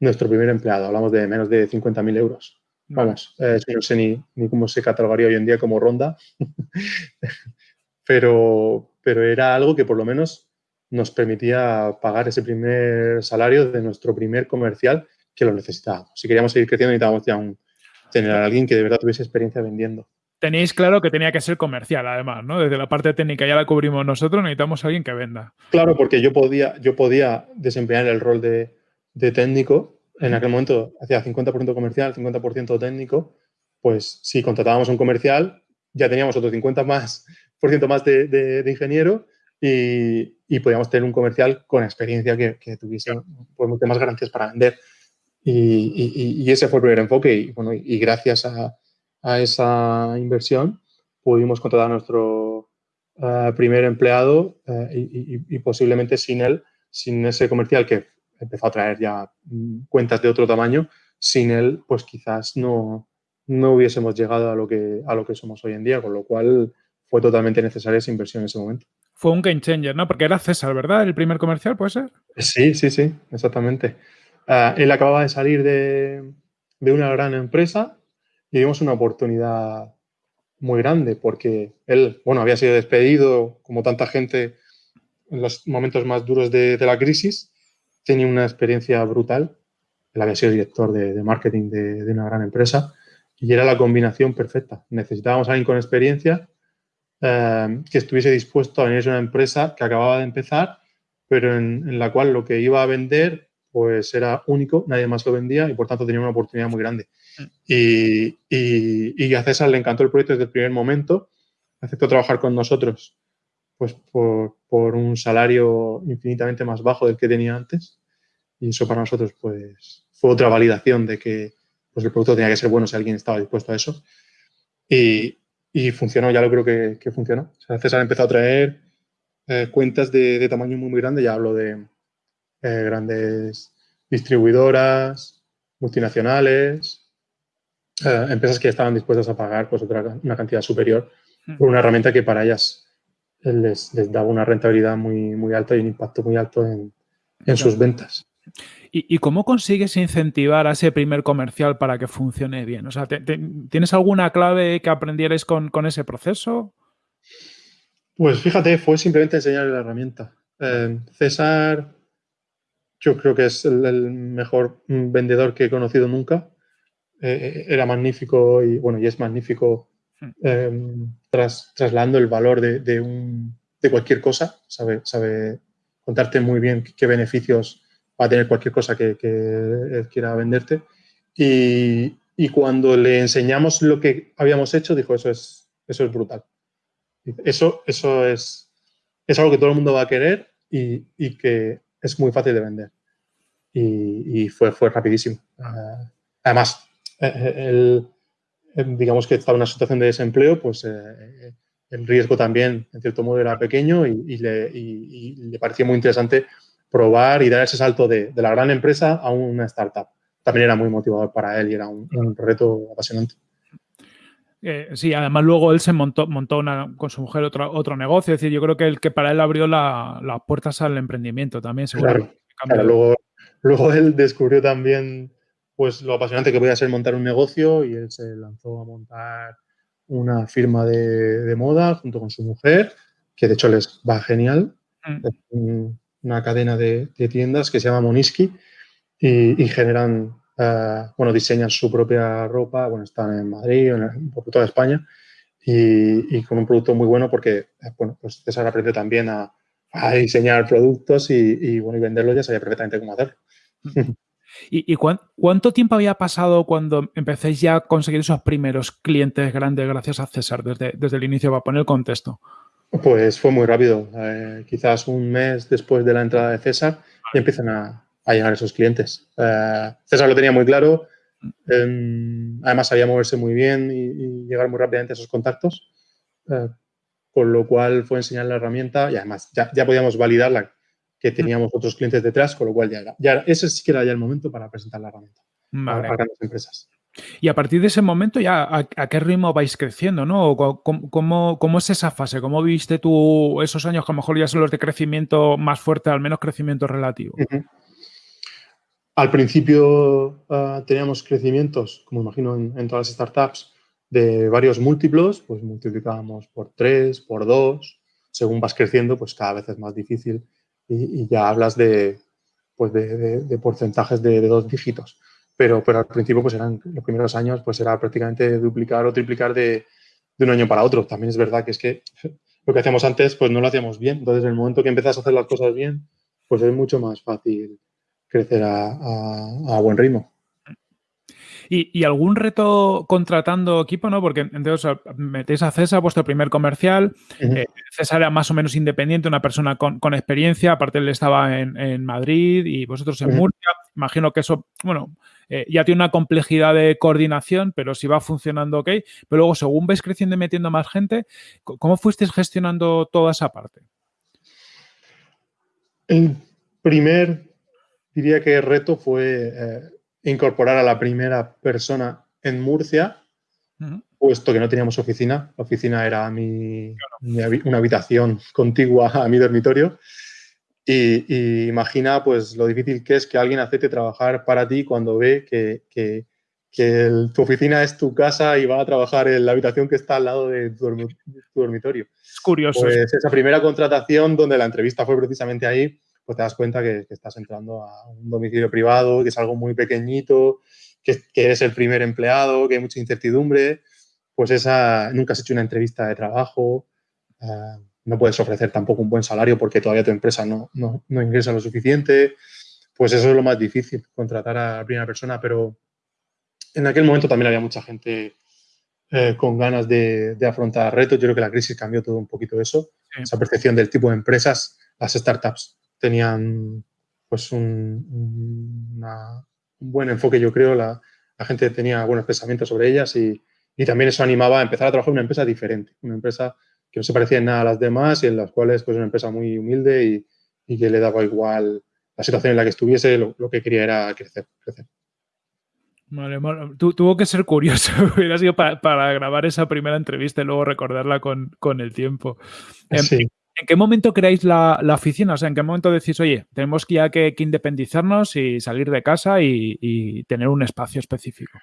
nuestro primer empleado. Hablamos de menos de 50.000 euros. Vamos, eh, no sé ni, ni, cómo se catalogaría hoy en día como ronda, *laughs* pero, pero era algo que por lo menos nos permitía pagar ese primer salario de nuestro primer comercial que lo necesitábamos. Si queríamos seguir creciendo, necesitábamos ya un, tener a alguien que de verdad tuviese experiencia vendiendo. Tenéis claro que tenía que ser comercial, además, ¿no? Desde la parte técnica ya la cubrimos nosotros, necesitamos a alguien que venda. Claro, porque yo podía, yo podía desempeñar el rol de, técnico. En aquel momento hacía 50% comercial, 50% técnico. Pues si contratábamos un comercial, ya teníamos otro 50% más, por ciento más de, ingeniero y, y, podíamos tener un comercial con experiencia que, que tuviese pues, más garantías para vender. Y, ese fue el primer enfoque y, bueno, y gracias a, esa inversión pudimos contratar a nuestro eh, primer empleado eh, y, posiblemente sin él, sin ese comercial que empezó a traer ya mm, cuentas de otro tamaño, sin él pues quizás no, no hubiésemos llegado a lo, que, a lo que somos hoy en día, con lo cual fue totalmente necesaria esa inversión en ese momento. Fue un game ¿no? Porque era César, ¿verdad? El primer comercial, ¿puede ser? Sí, sí, sí, exactamente. Ah, él acababa de salir de, una gran empresa y vimos una oportunidad muy grande porque él, bueno, había sido despedido como tanta gente en los momentos más duros de, la crisis tenía una experiencia brutal. Él había sido director de, marketing de, una gran empresa y era la combinación perfecta. Necesitábamos a alguien con experiencia eh, que estuviese dispuesto a venir a una empresa que acababa de empezar, pero en, la cual lo que iba a vender pues era único, nadie más lo vendía y por tanto tenía una oportunidad muy grande. Mm. Y, y, a César le encantó el proyecto desde el primer momento, aceptó trabajar con nosotros pues por, por, un salario infinitamente más bajo del que tenía antes y eso para nosotros pues fue otra validación de que pues el producto tenía que ser bueno si alguien estaba dispuesto a eso. Y, y funcionó, ya lo creo que, que funcionó. O sea, César empezó a traer eh, cuentas de, de, tamaño muy, muy grande, ya hablo de eh, grandes distribuidoras, multinacionales, eh, empresas que estaban dispuestas a pagar pues, otra, una cantidad superior hmm. por una herramienta que para ellas les, les, daba una rentabilidad muy, muy alta y un impacto muy alto en, en sus ventas. ¿Y, cómo consigues incentivar a ese primer comercial para que funcione bien? O sea, ¿tienes alguna clave que aprendierais con, ese proceso? Pues fíjate, fue simplemente enseñarle la herramienta. Eh, César, yo creo que es el, mejor vendedor que he conocido nunca. Eh, era magnífico y bueno, y es magnífico hmm. eh, trasladando el valor de, de, cualquier cosa. Sabe, sabe contarte muy bien qué beneficios va a tener cualquier cosa que, él quiera venderte. Y, y, cuando le enseñamos lo que habíamos hecho, dijo, eso es, eso es brutal. Eso, eso es, es algo que todo el mundo va a querer y, y que es muy fácil de vender. Y, y fue, fue rapidísimo. Ah, además, eh, eh, él, digamos que estaba en una situación de desempleo, pues eh, el riesgo también, en cierto modo, era pequeño y, le, le parecía muy interesante probar y dar ese salto de, la gran empresa a una startup. También era muy motivador para él y era un, reto apasionante. Eh, sí, además luego él se montó, montó una, con su mujer otro, otro negocio. Es decir, yo creo que el que para él abrió las puertas al emprendimiento también. Claro, luego, luego él descubrió también pues lo apasionante que podía ser montar un negocio y él se lanzó a montar una firma de, moda junto con su mujer, que de hecho les va genial. Mm una cadena de, tiendas que se llama Moniski y, generan, eh, bueno, diseñan su propia ropa, bueno, están en Madrid, por toda España y, con un producto muy bueno porque, eh, bueno, pues César aprende también a, diseñar productos y, bueno, y venderlos ya sabía perfectamente cómo hacerlo. ¿Y, cuánto tiempo había pasado cuando empecéis ya a conseguir esos primeros clientes grandes gracias a César desde, desde el inicio para poner el contexto? Pues fue muy rápido. Eh, quizás un mes después de la entrada de César y empiezan a, llegar esos clientes. Eh, César lo tenía muy claro. Em, además sabía moverse muy bien y, llegar muy rápidamente a esos contactos. Eh, con lo cual fue enseñar la herramienta y además ya, ya podíamos validarla que teníamos otros clientes detrás, con lo cual ya era, ya, ese sí que era ya el momento para presentar la herramienta a, grandes empresas. Y a partir de ese momento ya, ¿a, qué ritmo vais creciendo? ¿no? ¿Cómo, cómo, es esa fase? ¿Cómo viste tú esos años que a lo mejor ya son los de crecimiento más fuerte, al menos crecimiento relativo? Al principio ah, teníamos crecimientos, como imagino en, todas las startups, de varios múltiplos, pues multiplicábamos por tres, por dos, según vas creciendo, pues cada vez es más difícil y, ya hablas de, pues de, porcentajes de, de dos dígitos pero, pero al principio, pues eran los primeros años, pues era prácticamente duplicar o triplicar de, de, un año para otro. También es verdad que es que *laughs* lo que hacíamos antes, pues no lo hacíamos bien. Entonces, en el momento que empiezas a hacer las cosas bien, pues es mucho más fácil crecer a, a, buen ritmo. ¿Y, algún reto contratando equipo, no? Porque entonces metéis a César, vuestro primer comercial. Eh, César era más o menos independiente, una persona con, con experiencia. Aparte, él estaba en, en, Madrid y vosotros en Murcia. Imagino que eso, bueno, eh, ya tiene una complejidad de coordinación, pero si va funcionando ok. Pero luego, según vais creciendo y metiendo más gente, ¿cómo fuisteis gestionando toda esa parte? El primer, diría que reto fue eh, incorporar a la primera persona en Murcia, puesto que no teníamos oficina. La oficina era una habitación contigua a mi dormitorio. Y, imagina pues lo difícil que es que alguien acepte trabajar para ti cuando ve que, que, tu oficina es tu casa y va a trabajar en la habitación que está al lado de tu, dormitorio. Es curioso. Pues esa primera contratación donde la entrevista fue precisamente ahí, pues te das cuenta que, estás entrando a un domicilio privado, que es algo muy pequeñito, que, eres el primer empleado, que hay mucha incertidumbre, pues esa, nunca has hecho una entrevista de trabajo, eh, no puedes ofrecer tampoco un buen salario porque todavía tu empresa no, no, no, ingresa lo suficiente, pues eso es lo más difícil, contratar a la primera persona, pero en aquel momento también había mucha gente eh, con ganas de, afrontar retos. Yo creo que la crisis cambió todo un poquito eso, esa percepción del tipo de empresas. Las startups tenían pues un, buen enfoque, yo creo. La, gente tenía buenos pensamientos sobre ellas y, también eso animaba a empezar a trabajar en una empresa diferente, una empresa que no se parecía en nada a las demás y en las cuales pues una empresa muy humilde y, que le daba igual la situación en la que estuviese, lo, lo que quería era crecer, crecer. Vale, tuvo que ser curioso, *laughs* hubiera sido para, grabar esa primera entrevista y luego recordarla con, el tiempo. ¿En, qué momento creáis la, oficina? O sea, ¿en qué momento decís, oye, tenemos ya que, independizarnos y salir de casa y, tener un espacio específico?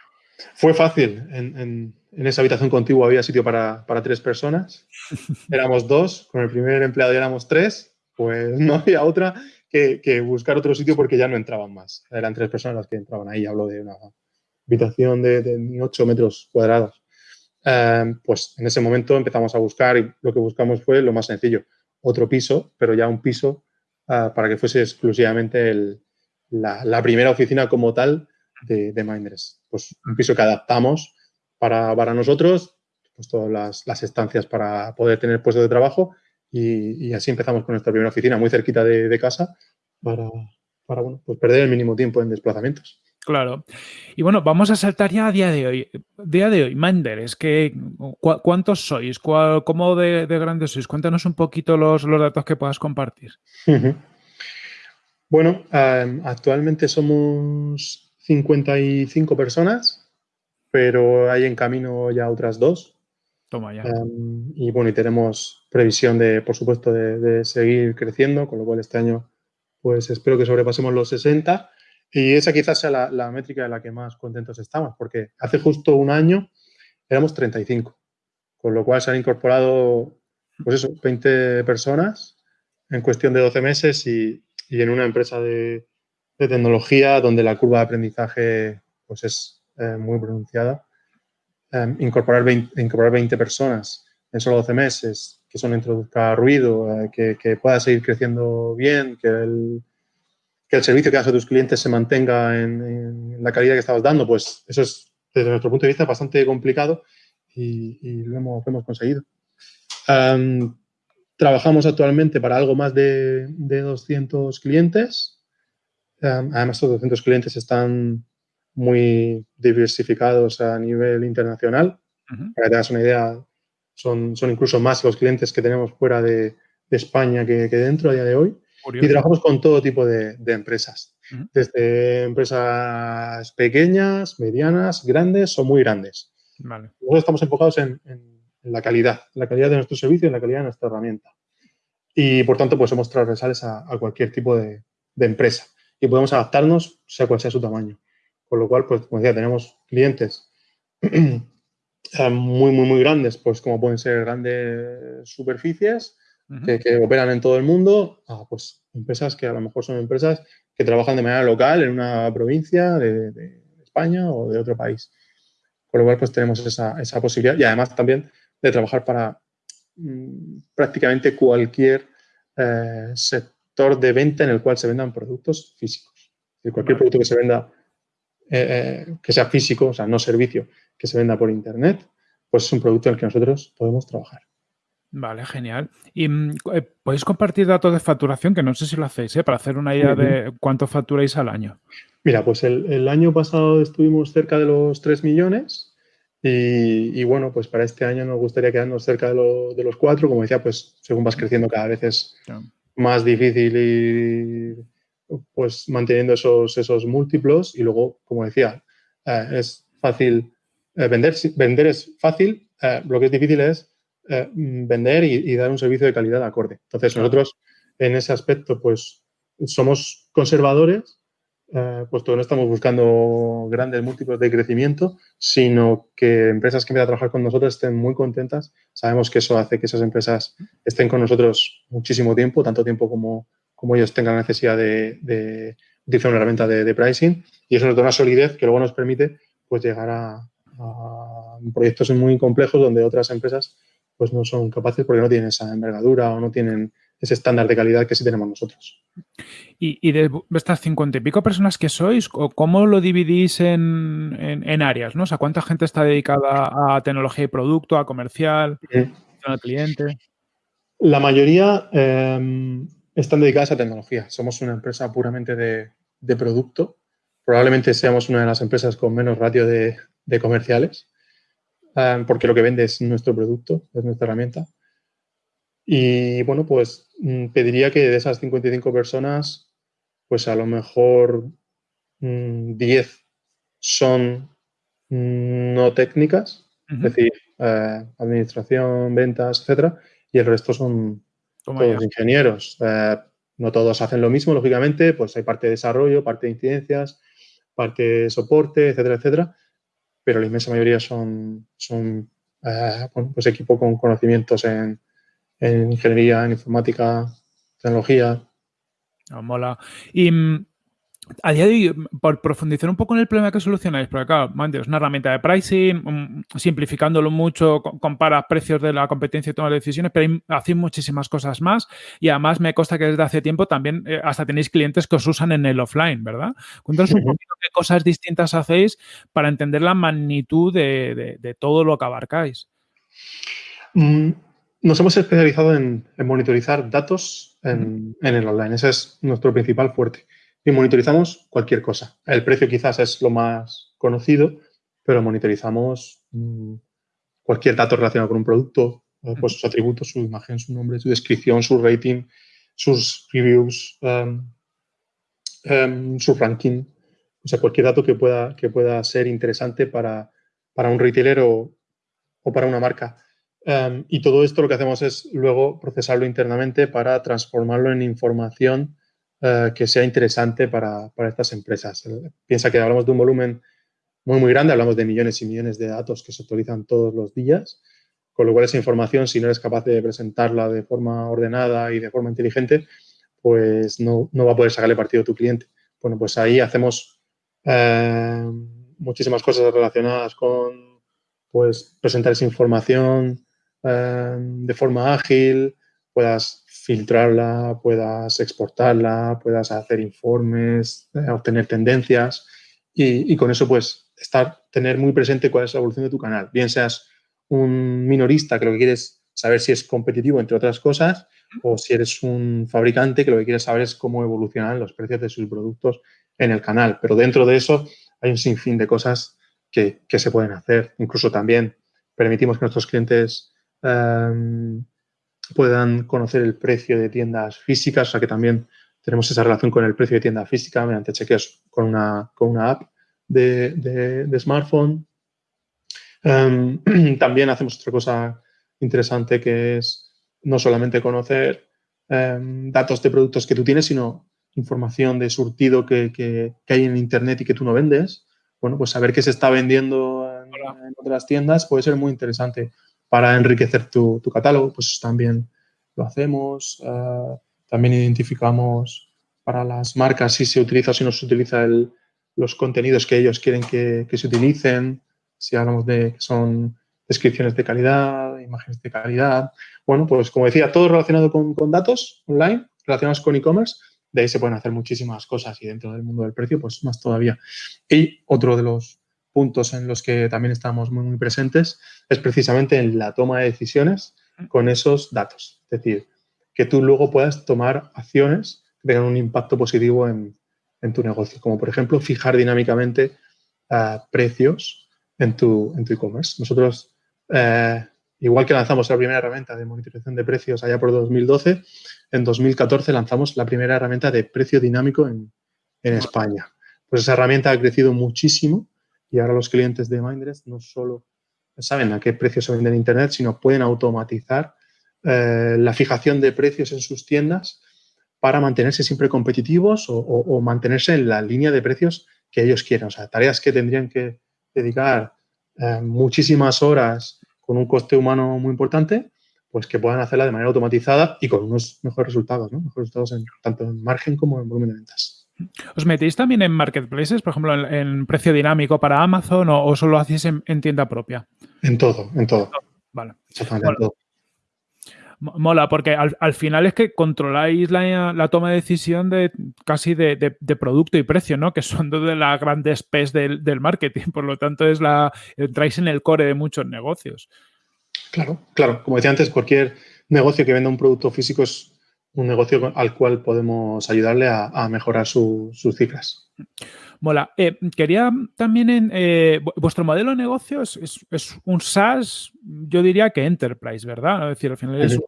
Fue fácil. En, esa habitación contigua había sitio para, tres personas. *laughs* Éramos dos, con el primer empleado ya éramos tres. Pues no había otra que, que, buscar otro sitio porque ya no entraban más. Eran tres personas las que entraban ahí. Hablo de una habitación de, de 8 metros cuadrados. Em, pues en ese momento empezamos a buscar y lo que buscamos fue lo más sencillo, otro piso, pero ya un piso ah, para que fuese exclusivamente la, primera oficina como tal de, de Minders. Pues un piso que adaptamos para, para nosotros, pues todas las, estancias para poder tener puesto de trabajo y, así empezamos con nuestra primera oficina muy cerquita de, casa para, para bueno, pues perder el mínimo tiempo en desplazamientos. Claro. Y bueno, vamos a saltar ya a día de hoy. Día de hoy, Minder, es que ¿cuántos sois? ¿Cómo de, grandes sois? Cuéntanos un poquito los, datos que puedas compartir. Bueno, actualmente somos 55 personas, pero hay en camino ya otras dos. Toma ya. y bueno, y tenemos previsión de, por supuesto, de, de, seguir creciendo, con lo cual este año, pues espero que sobrepasemos los 60 y esa quizás sea la, métrica de la que más contentos estamos, porque hace justo un año éramos 35, con lo cual se han incorporado, pues eso, 20 personas en cuestión de 12 meses y, en una empresa de, tecnología donde la curva de aprendizaje pues es eh, muy pronunciada. Em, incorporar, 20, incorporar 20 personas en solo 12 meses, que son introduzca ruido, eh, que, que, pueda seguir creciendo bien, que el, que el servicio que das a tus clientes se mantenga en, la calidad que estabas dando, pues eso es, desde nuestro punto de vista, bastante complicado y, lo, hemos, conseguido. trabajamos actualmente para algo más de, 200 clientes. Además, estos 200 clientes están muy diversificados a nivel internacional. Para que te hagas una idea, son, son incluso más los clientes que tenemos fuera de, España que, que, dentro a día de hoy. Y trabajamos con todo tipo de, empresas, desde empresas pequeñas, medianas, grandes o muy grandes. Nosotros estamos enfocados en, la calidad, la calidad de nuestro servicio y la calidad de nuestra herramienta. Y por tanto, pues somos transversales a, cualquier tipo de, empresa y podemos adaptarnos sea cual sea su tamaño. Con lo cual, pues como decía, tenemos clientes *clears throat* eh, muy, muy, muy grandes, pues como pueden ser grandes superficies, que, operan en todo el mundo, a pues empresas que a lo mejor son empresas que trabajan de manera local en una provincia de, España o de otro país. Con lo cual, pues tenemos esa, esa posibilidad y además también de trabajar para mm, prácticamente cualquier eh, sector de venta en el cual se vendan productos físicos. cualquier producto que se venda, eh, eh, que sea físico, o sea, no servicio, que se venda por Internet, pues es un producto en el que nosotros podemos trabajar. Vale, genial. ¿Y mm, eh, podéis compartir datos de facturación? Que no sé si lo hacéis, ¿eh? para hacer una idea de cuánto facturáis al año. Mira, pues el, año pasado estuvimos cerca de los 3 millones y, bueno, pues para este año nos gustaría quedarnos cerca de, de, los 4. Como decía, pues según vas creciendo cada vez es más difícil ir pues manteniendo esos, esos múltiplos y luego, como decía, eh, es fácil vender. Vender es fácil, lo que es difícil es eh, vender y, dar un servicio de calidad acorde. Entonces, nosotros en ese aspecto, pues somos conservadores, eh, puesto que no estamos buscando grandes múltiplos de crecimiento, sino que empresas que empiezan a trabajar con nosotros estén muy contentas. Sabemos que eso hace que esas empresas estén con nosotros muchísimo tiempo, tanto tiempo como, como ellos tengan la necesidad de, utilizar una herramienta de, pricing y eso nos da una solidez que luego nos permite pues llegar a, a proyectos muy complejos donde otras empresas pues no son capaces porque no tienen esa envergadura o no tienen ese estándar de calidad que sí tenemos nosotros. Y, de estas cincuenta y pico personas que sois, ¿cómo lo dividís en, áreas? ¿no? O sea, ¿cuánta gente está dedicada a tecnología y producto, a comercial, al cliente? La mayoría em, están dedicadas a tecnología. Somos una empresa puramente de, producto. Probablemente seamos una de las empresas con menos ratio de, comerciales, em, porque lo que vende es nuestro producto, es nuestra herramienta. Y bueno, pues mm, pediría que de esas 55 personas, pues a lo mejor 10 mm, son mm, no técnicas, es decir, eh, administración, ventas, etcétera, y el resto son todos ingenieros. Eh, no todos hacen lo mismo, lógicamente, pues hay parte de desarrollo, parte de incidencias, parte de soporte, etcétera, etcétera, pero la inmensa mayoría son, son eh, pues equipo con conocimientos en, en ingeniería, en informática, tecnología. Ah, mola. Y mm, a día de hoy, por profundizar un poco en el problema que solucionáis, porque claro, es una herramienta de pricing, mm, simplificándolo mucho, compara precios de la competencia y toma decisiones, pero hacéis muchísimas cosas más y además me consta que desde hace tiempo también eh, hasta tenéis clientes que os usan en el offline, ¿verdad? Cuéntanos un poquito qué cosas distintas hacéis para entender la magnitud de, todo lo que abarcáis. Mm, nos hemos especializado en, monitorizar datos en, el online. Ese es nuestro principal fuerte. Y monitorizamos cualquier cosa. El precio quizás es lo más conocido, pero monitorizamos mm, cualquier dato relacionado con un producto, pues sus atributos, su imagen, su nombre, su descripción, su rating, sus reviews, um, um, su ranking. O sea, cualquier dato que pueda, que pueda ser interesante para, un retailer o para una marca. Em, y todo esto lo que hacemos es luego procesarlo internamente para transformarlo en información eh, que sea interesante para, para, estas empresas. Piensa que hablamos de un volumen muy, muy grande, hablamos de millones y millones de datos que se actualizan todos los días, con lo cual esa información, si no eres capaz de presentarla de forma ordenada y de forma inteligente, pues no, no va a poder sacarle partido a tu cliente. Bueno, pues ahí hacemos eh, muchísimas cosas relacionadas con pues, presentar esa información, Em, de forma ágil, puedas filtrarla, puedas exportarla, puedas hacer informes, eh, obtener tendencias y, con eso pues estar, tener muy presente cuál es la evolución de tu canal. Bien seas un minorista que lo que quieres saber si es competitivo, entre otras cosas, o si eres un fabricante que lo que quieres saber es cómo evolucionan los precios de sus productos en el canal. Pero dentro de eso hay un sinfín de cosas que, que se pueden hacer. Incluso también permitimos que nuestros clientes Em, puedan conocer el precio de tiendas físicas, o sea que también tenemos esa relación con el precio de tienda física mediante chequeos con una, con una app de, smartphone. Em, *clears throat* también hacemos otra cosa interesante que es no solamente conocer em, datos de productos que tú tienes, sino información de surtido que, hay en Internet y que tú no vendes. Bueno, pues saber qué se está vendiendo en otras tiendas puede ser muy interesante para enriquecer tu, catálogo, pues también lo hacemos. Eh, también identificamos para las marcas si se utiliza o si no se utiliza los contenidos que ellos quieren que, se utilicen, si hablamos de que son descripciones de calidad, imágenes de calidad. Bueno, pues como decía, todo relacionado con, con datos online, relacionados con e-commerce, de ahí se pueden hacer muchísimas cosas y dentro del mundo del precio, pues más todavía. Y otro de los puntos en los que también estamos muy, muy presentes es precisamente en la toma de decisiones con esos datos. Es decir, que tú luego puedas tomar acciones que tengan un impacto positivo en, tu negocio, como por ejemplo fijar dinámicamente eh, precios en tu en e-commerce. Nosotros, eh, igual que lanzamos la primera herramienta de monitorización de precios allá por 2012, en 2014 lanzamos la primera herramienta de precio dinámico en, en España. Pues esa herramienta ha crecido muchísimo y ahora los clientes de Mindrest no solo saben a qué precio se vende en Internet, sino pueden automatizar eh, la fijación de precios en sus tiendas para mantenerse siempre competitivos o, mantenerse en la línea de precios que ellos quieran. O sea, tareas que tendrían que dedicar eh, muchísimas horas con un coste humano muy importante, pues que puedan hacerla de manera automatizada y con unos mejores resultados, ¿no? Mejores resultados tanto en margen como en volumen de ventas. ¿Os metéis también en marketplaces, por ejemplo, en, precio dinámico para Amazon o, solo hacéis en, tienda propia? En todo, en todo. Vale. Exactamente, en todo. Mola, porque al, final es que controláis la, toma de decisión de casi de, producto y precio, ¿no? Que son dos de las grandes P's del, del, marketing. Por lo tanto, es la entráis en el core de muchos negocios. Claro, claro. Como decía antes, cualquier negocio que venda un producto físico es un negocio al cual podemos ayudarle a, mejorar sus cifras. Mola. Eh, quería también en eh, vuestro modelo de negocio es, un SaaS, yo diría que Enterprise, ¿verdad? Es decir, al final es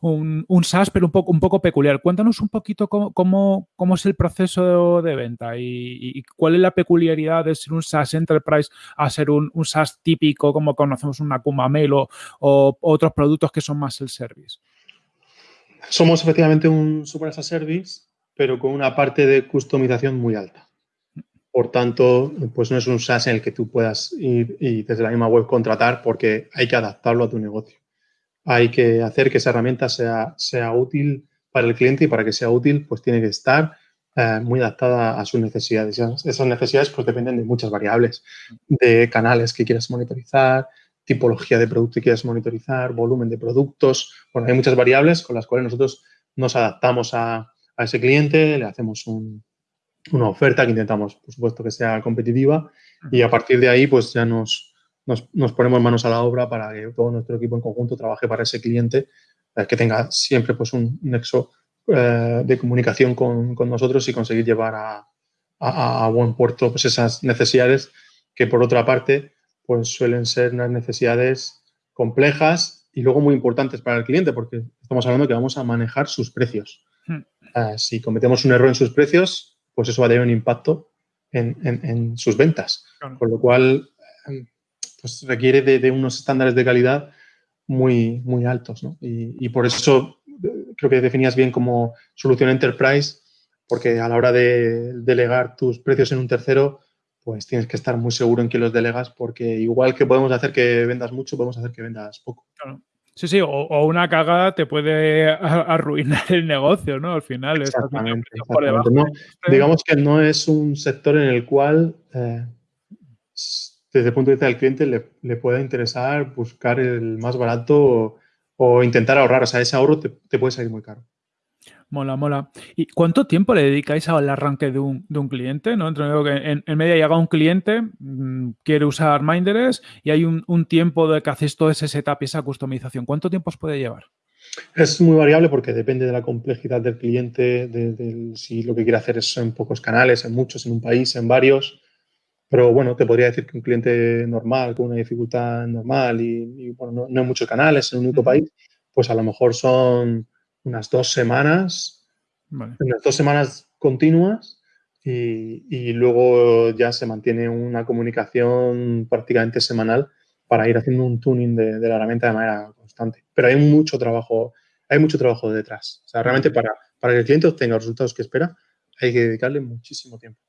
un, un, SaaS, pero un poco, un poco peculiar. Cuéntanos un poquito cómo, cómo, es el proceso de, venta y, cuál es la peculiaridad de ser un SaaS Enterprise a ser un, un SaaS típico como conocemos una Kuma Mail o, otros productos que son más el service. Somos efectivamente un Super as a Service, pero con una parte de customización muy alta. Por tanto, pues no es un SaaS en el que tú puedas ir y desde la misma web contratar porque hay que adaptarlo a tu negocio hay que hacer que esa herramienta sea, sea útil para el cliente y para que sea útil, pues tiene que estar eh, muy adaptada a sus necesidades. Esas necesidades pues dependen de muchas variables, de canales que quieras monitorizar, tipología de producto que quieras monitorizar, volumen de productos. Bueno, hay muchas variables con las cuales nosotros nos adaptamos a, ese cliente, le hacemos una oferta que intentamos, por supuesto, que sea competitiva y a partir de ahí pues ya nos, nos, ponemos manos a la obra para que todo nuestro equipo en conjunto trabaje para ese cliente, eh, que tenga siempre pues, un nexo eh, de comunicación con, nosotros y conseguir llevar a, buen puerto pues, esas necesidades que, por otra parte, pues, suelen ser unas necesidades complejas y luego muy importantes para el cliente, porque estamos hablando que vamos a manejar sus precios. Hmm. Si cometemos un error en sus precios, pues eso va a tener un impacto en, sus ventas. Con lo cual, pues requiere de, unos estándares de calidad muy, muy altos. ¿no? Y, por eso eh, creo que definías bien como solución enterprise, porque a la hora de delegar tus precios en un tercero, pues tienes que estar muy seguro en que los delegas, porque igual que podemos hacer que vendas mucho, podemos hacer que vendas poco. Sí, sí, o, una cagada te puede *laughs* arruinar el negocio, ¿no? Al final. Exactamente. digamos que no es un sector en el cual eh, desde el punto de vista del cliente le, le pueda interesar buscar el más barato o, intentar ahorrar. O sea, ese ahorro te, puede salir muy caro. Mola, mola. ¿Y cuánto tiempo le dedicáis al arranque de un, cliente? ¿no? en, en, media llega un cliente, mm, quiere usar Minders y hay un, tiempo de que hacéis todo ese setup y esa customización. ¿Cuánto tiempo os puede llevar? Es muy variable porque depende de la complejidad del cliente, de, si lo que quiere hacer es en pocos canales, en muchos, en un país, en varios. Pero bueno, te podría decir que un cliente normal, con una dificultad normal y, bueno, no, hay muchos canales en un único país, pues a lo mejor son unas dos semanas, unas dos semanas continuas y, luego ya se mantiene una comunicación prácticamente semanal para ir haciendo un tuning de, de la herramienta de manera constante. Pero hay mucho trabajo, hay mucho trabajo detrás. O sea, realmente para, para que el cliente obtenga los resultados que espera, hay que dedicarle muchísimo tiempo.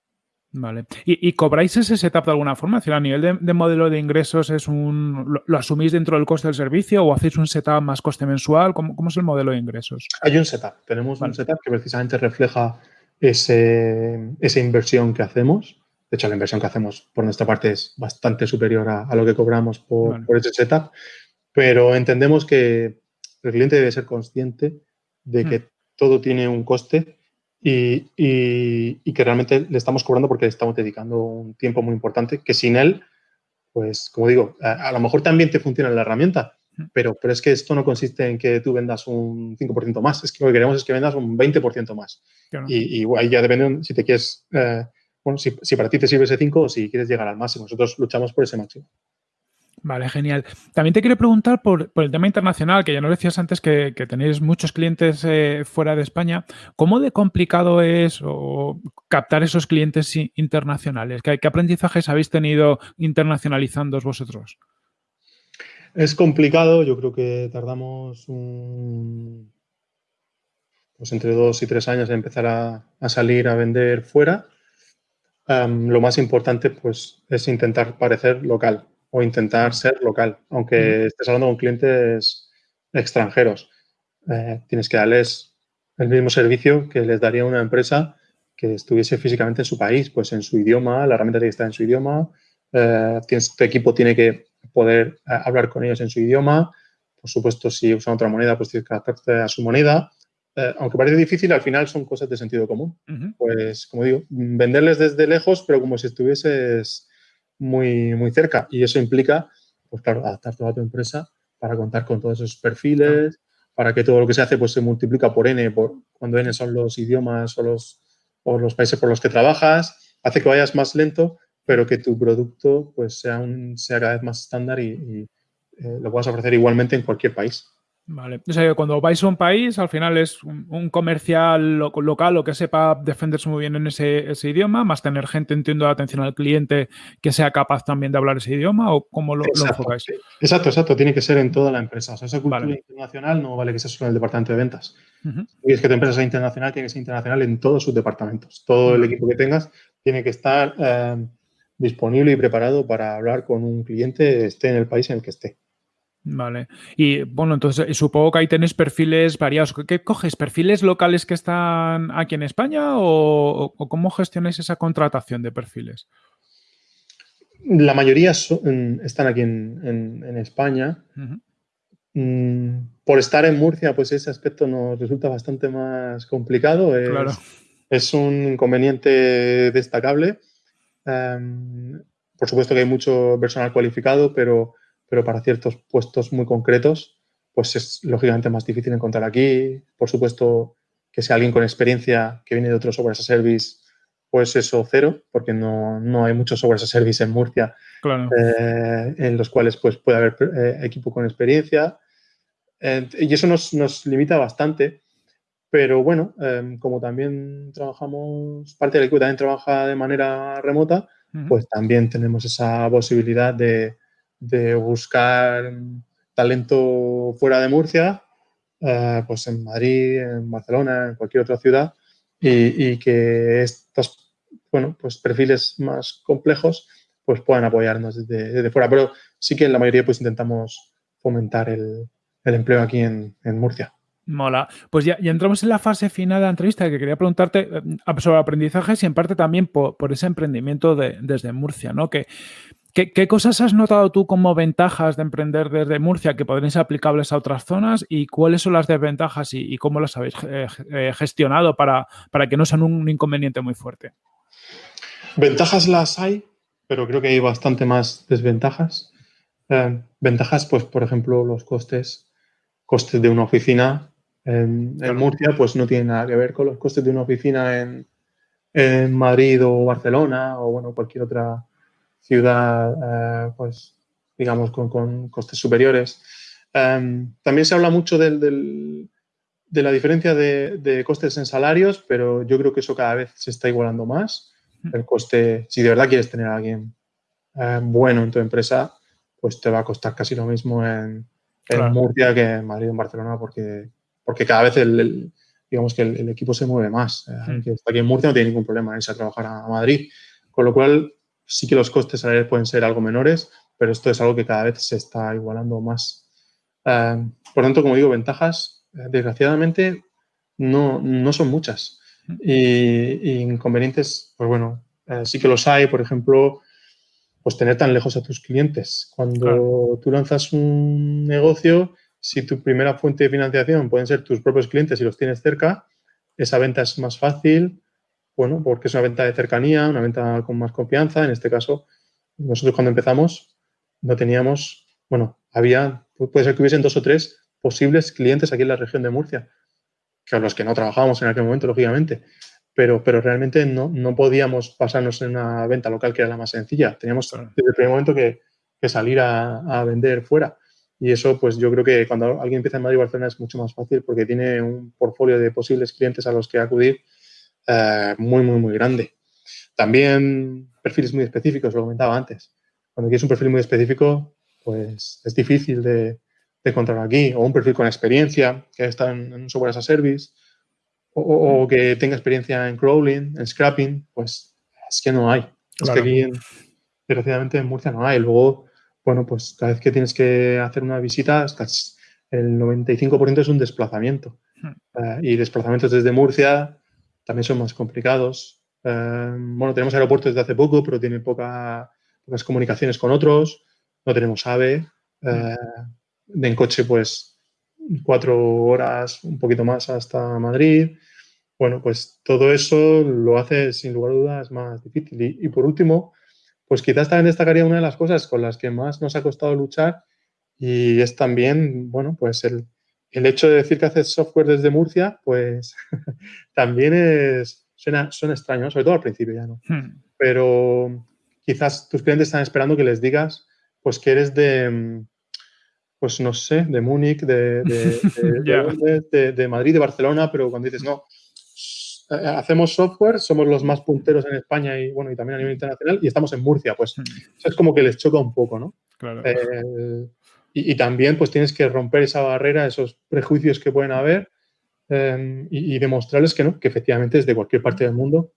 Vale. ¿Y, cobráis ese setup de alguna forma? a nivel de, modelo de ingresos, es un lo, asumís dentro del coste del servicio o hacéis un setup más coste mensual? ¿Cómo, es el modelo de ingresos? Hay un setup. Tenemos un setup que precisamente refleja ese, esa inversión que hacemos. De hecho, la inversión que hacemos por nuestra parte es bastante superior a, lo que cobramos por, por, ese setup. Pero entendemos que el cliente debe ser consciente de que hmm. todo tiene un coste y, que realmente le estamos cobrando porque le estamos dedicando un tiempo muy importante que sin él, pues como digo, a, lo mejor también te funciona la herramienta, pero, pero es que esto no consiste en que tú vendas un 5% más, es que lo que queremos es que vendas un 20% más. Y, ahí ya depende si te quieres, eh, bueno, si, si, para ti te sirve ese 5 o si quieres llegar al máximo. Nosotros luchamos por ese máximo. Vale, genial. También te quiero preguntar por, el tema internacional, que ya nos decías antes que, tenéis muchos clientes eh, fuera de España. ¿Cómo de complicado es captar esos clientes internacionales? ¿Qué, aprendizajes habéis tenido internacionalizando vosotros? Es complicado, yo creo que tardamos pues entre dos y tres años en empezar a, salir a vender fuera. lo más importante pues, es intentar parecer local o intentar ser local, aunque estés hablando con clientes extranjeros. Eh, tienes que darles el mismo servicio que les daría una empresa que estuviese físicamente en su país, pues en su idioma, la herramienta tiene que estar en su idioma, eh, tienes, tu equipo tiene que poder eh, hablar con ellos en su idioma, por supuesto, si usan otra moneda, pues tienes que adaptarte a su moneda. aunque parece difícil, al final son cosas de sentido común. Pues, como digo, venderles desde lejos, pero como si estuvieses muy, muy cerca. Y eso implica, pues claro, adaptar toda tu empresa para contar con todos esos perfiles, para que todo lo que se hace pues se multiplica por n, por, cuando n son los idiomas o los, o los países por los que trabajas, hace que vayas más lento, pero que tu producto pues sea, un, sea cada vez más estándar y, eh, lo puedas ofrecer igualmente en cualquier país. Vale. O sea, cuando vais a un país, al final es un, comercial local o que sepa defenderse muy bien en ese, idioma, más tener gente, entiendo, de atención al cliente que sea capaz también de hablar ese idioma o cómo lo, enfocáis. Exacto, exacto. Tiene que ser en toda la empresa. O sea, esa cultura internacional no vale que sea solo en el departamento de ventas. Y es que tu empresa sea internacional, tiene que ser internacional en todos sus departamentos. Todo el equipo que tengas tiene que estar eh, disponible y preparado para hablar con un cliente, esté en el país en el que esté. Vale. Y bueno, entonces eh, supongo que ahí tenéis perfiles variados. ¿Qué coges? ¿Perfiles locales que están aquí en España o, cómo gestionáis esa contratación de perfiles? La mayoría están aquí en, España. Mm, por estar en Murcia, pues ese aspecto nos resulta bastante más complicado. Es, claro. es un inconveniente destacable. Em, por supuesto que hay mucho personal cualificado, pero pero para ciertos puestos muy concretos, pues es lógicamente más difícil encontrar aquí. Por supuesto, que sea alguien con experiencia que viene de otros software as a service, pues eso cero, porque no, no hay muchos software as a service en Murcia eh, en los cuales pues, puede haber eh, equipo con experiencia. y eso nos, nos, limita bastante. Pero bueno, em, como también trabajamos, parte del equipo también trabaja de manera remota, pues también tenemos esa posibilidad de, de buscar talento fuera de Murcia, eh, pues en Madrid, en Barcelona, en cualquier otra ciudad, y, que estos bueno, pues perfiles más complejos pues puedan apoyarnos desde, fuera. Pero sí que en la mayoría pues intentamos fomentar el, empleo aquí en, Murcia. Mola. Pues ya, entramos en la fase final de la entrevista que quería preguntarte eh, sobre aprendizajes y en parte también por, ese emprendimiento desde Murcia, ¿no? Que ¿Qué, cosas has notado tú como ventajas de emprender desde Murcia que podrían ser aplicables a otras zonas y cuáles son las desventajas y, cómo las habéis eh, eh, gestionado para, para, que no sean un inconveniente muy fuerte? Ventajas las hay, pero creo que hay bastante más desventajas. Eh, ventajas, pues, por ejemplo, los costes. Costes de una oficina en, Murcia, pues no tienen nada que ver con los costes de una oficina en, en Madrid o Barcelona o, bueno, cualquier otra ciudad, eh, pues, digamos, con, costes superiores. Em, también se habla mucho de la diferencia de, costes en salarios, pero yo creo que eso cada vez se está igualando más. El coste, si de verdad quieres tener a alguien eh, bueno en tu empresa, pues te va a costar casi lo mismo en, Murcia que en Madrid o en Barcelona, porque, porque cada vez el, digamos que el, equipo se mueve más. Eh, que aquí en Murcia no tiene ningún problema en irse a trabajar a Madrid. Con lo cual, sí que los costes salariales pueden ser algo menores, pero esto es algo que cada vez se está igualando más. Eh, por tanto, como digo, ventajas, eh, desgraciadamente, no, no son muchas. Y, inconvenientes, pues bueno, eh, sí que los hay, por ejemplo, pues tener tan lejos a tus clientes. Cuando tú lanzas un negocio, si tu primera fuente de financiación pueden ser tus propios clientes y los tienes cerca, esa venta es más fácil, bueno, porque es una venta de cercanía, una venta con más confianza. En este caso, nosotros cuando empezamos no teníamos, bueno, había, puede ser que hubiesen dos o tres posibles clientes aquí en la región de Murcia, que a los que no trabajábamos en aquel momento, lógicamente, pero, pero realmente no, no podíamos pasarnos en una venta local que era la más sencilla. Teníamos desde el primer momento que, salir a, vender fuera. Y eso, pues yo creo que cuando alguien empieza en Madrid o Barcelona es mucho más fácil porque tiene un portfolio de posibles clientes a los que acudir eh, muy, muy, muy grande. También perfiles muy específicos, lo comentaba antes. Cuando quieres un perfil muy específico, pues es difícil de, encontrar aquí. O un perfil con experiencia, que está en, en software as a service, o, que tenga experiencia en crawling, en scrapping, pues es que no hay. Es que aquí, desgraciadamente, en Murcia no hay. Luego, bueno, pues cada vez que tienes que hacer una visita, el 95% es un desplazamiento. Eh, y desplazamientos desde Murcia también son más complicados. Eh, bueno, tenemos aeropuertos desde hace poco, pero tienen poca, pocas comunicaciones con otros. No tenemos AVE. Eh, en coche, pues, cuatro horas, un poquito más hasta Madrid. Bueno, pues todo eso lo hace, sin lugar a dudas, más difícil. Y, y por último, pues quizás también destacaría una de las cosas con las que más nos ha costado luchar y es también, bueno, pues el, el hecho de decir que haces software desde Murcia, pues *laughs* también es, suena, suena extraño, sobre todo al principio ya, ¿no? Hmm. Pero quizás tus clientes están esperando que les digas, pues que eres de, pues no sé, de Múnich, de, *laughs* de, de- Madrid, de Barcelona, pero cuando dices, no, hacemos software, somos los más punteros en España y, bueno, y también a nivel internacional, y estamos en Murcia, pues Hmm. eso es como que les choca un poco, ¿no? Claro. Eh, y, y también pues tienes que romper esa barrera, esos prejuicios que pueden haber eh, y, y demostrarles que no, que efectivamente desde cualquier parte del mundo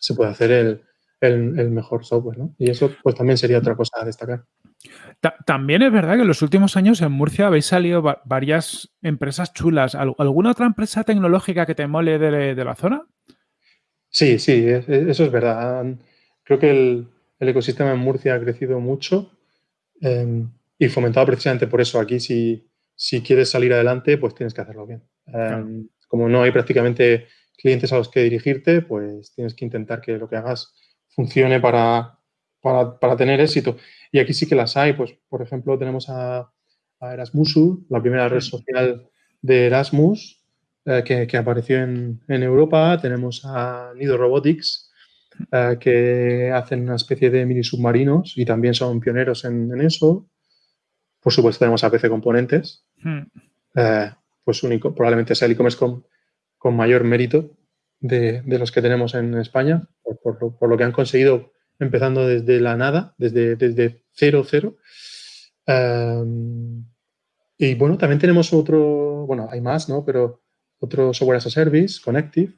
se puede hacer el, el- el mejor software, ¿no? Y eso pues también sería otra cosa a destacar. Ta- También es verdad que en los últimos años en Murcia habéis salido va- varias empresas chulas. ¿Al- ¿Alguna otra empresa tecnológica que te mole de, de la zona? Sí, sí, es- es- eso es verdad. Creo que el, el ecosistema en Murcia ha crecido mucho eh, y fomentado precisamente por eso. Aquí si, si quieres salir adelante, pues tienes que hacerlo bien. Como no hay prácticamente clientes a los que dirigirte, pues tienes que intentar que lo que hagas funcione para, para, para tener éxito. Y aquí sí que las hay. Pues, por ejemplo, tenemos a, a Erasmusu, la primera red social de Erasmus, eh, que, que apareció en, en Europa. Tenemos a Nido Robotics, eh, que hacen una especie de mini submarinos y también son pioneros en, en eso. Por supuesto, tenemos a PC Componentes, Hmm. eh, pues único, probablemente sea el e-commerce con, con mayor mérito de, de los que tenemos en España, por, por lo, por lo que han conseguido empezando desde la nada, desde, desde cero, cero. Eh, y bueno, también tenemos otro, bueno, hay más, ¿no? Pero otro software as a service, Connective,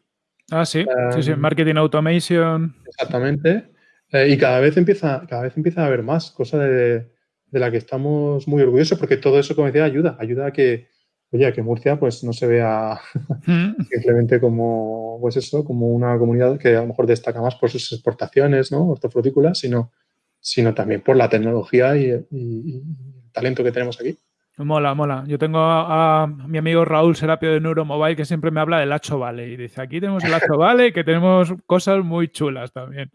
Ah, sí. sí, sí. Um, Marketing Automation. Exactamente. Eh, y cada vez empieza, cada vez empieza a haber más, cosa de, de la que estamos muy orgullosos, porque todo eso, como decía, ayuda, ayuda a que, oye, a que Murcia pues no se vea Hmm. *laughs* simplemente como, pues eso, como una comunidad que a lo mejor destaca más por sus exportaciones, ¿no? Hortofrutícolas, sino, sino también por la tecnología y, y- y el talento que tenemos aquí. Mola, mola. Yo tengo a, a mi amigo Raúl Serapio de Neuromobile que siempre me habla del Hacho Valley. Y dice, aquí tenemos el Hacho *laughs* Valley que tenemos cosas muy chulas también.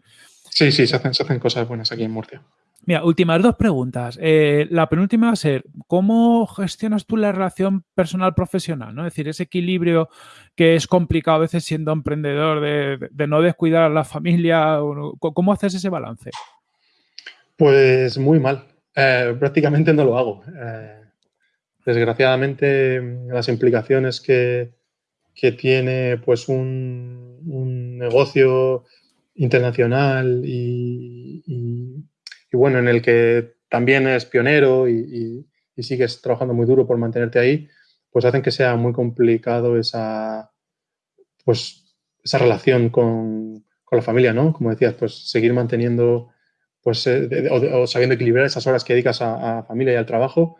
Sí, sí, se hacen, se hacen cosas buenas aquí en Murcia. Mira, últimas dos preguntas. Eh, la penúltima va a ser, ¿cómo gestionas tú la relación personal-profesional? Es decir, ese equilibrio que es complicado a veces siendo emprendedor de, no descuidar a la familia. ¿Cómo haces ese balance? Pues muy mal. Eh, prácticamente no lo hago. Eh, desgraciadamente, las implicaciones que, tiene pues un, negocio internacional y- y, bueno, en el que también es pionero y, sigues trabajando muy duro por mantenerte ahí, pues hacen que sea muy complicado esa, pues, esa relación con, con la familia, ¿no? Como decías, pues seguir manteniendo pues, eh, o, sabiendo equilibrar esas horas que dedicas a, a familia y al trabajo,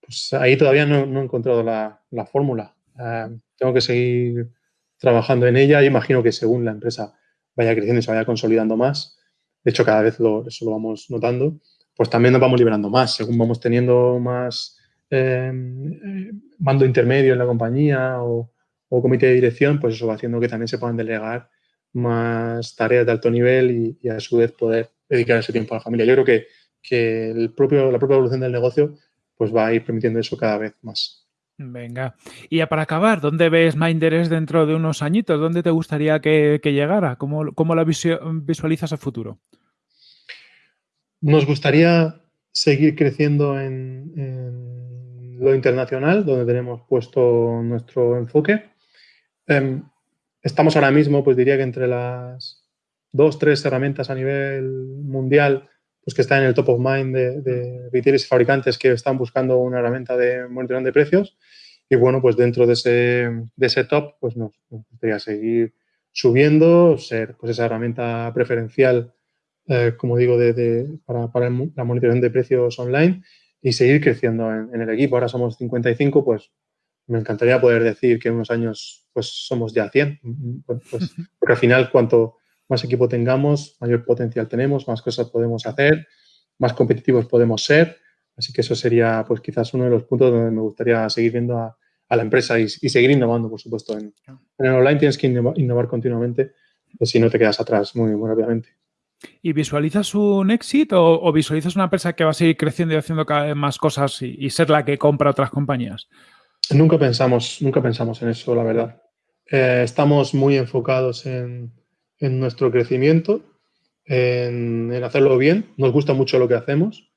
pues ahí todavía no, no he encontrado la, la fórmula. Eh, tengo que seguir trabajando en ella y imagino que según la empresa vaya creciendo y se vaya consolidando más, de hecho cada vez eso lo vamos notando, pues también nos vamos liberando más, según vamos teniendo más eh, eh, mando intermedio en la compañía o, comité de dirección, pues eso va haciendo que también se puedan delegar más tareas de alto nivel y, a su vez poder dedicar ese tiempo a la familia. Yo creo que, que la propia evolución del negocio pues va a ir permitiendo eso cada vez más. Venga. Y ya para acabar, ¿dónde ves Minderes dentro de unos añitos? ¿Dónde te gustaría que, llegara? ¿Cómo, cómo la visualizas a futuro? Nos gustaría seguir creciendo en, en lo internacional, donde tenemos puesto nuestro enfoque. Em, estamos ahora mismo, pues diría que entre las dos, tres herramientas a nivel mundial, pues que están en el top of mind de, de retailers y fabricantes que están buscando una herramienta de monitoreo de precios. Y bueno, pues dentro de ese, de ese top, pues nos, nos gustaría seguir subiendo, ser pues esa herramienta preferencial eh, como digo, de, de- para, para el la monitorización de precios online y seguir creciendo en, el equipo. Ahora somos 55, pues me encantaría poder decir que en unos años pues somos ya 100, pues, porque al final cuanto más equipo tengamos, mayor potencial tenemos, más cosas podemos hacer, más competitivos podemos ser. Así que eso sería pues quizás uno de los puntos donde me gustaría seguir viendo a, la empresa y, seguir innovando, por supuesto. En, en, el online tienes que innovar, continuamente, pues si no te quedas atrás muy, muy rápidamente. ¿Y visualizas un éxito o, visualizas una empresa que va a seguir creciendo y haciendo cada vez más cosas y, ser la que compra otras compañías? Nunca pensamos, nunca pensamos en eso, la verdad. Eh, estamos muy enfocados en, nuestro crecimiento, en, hacerlo bien. Nos gusta mucho lo que hacemos.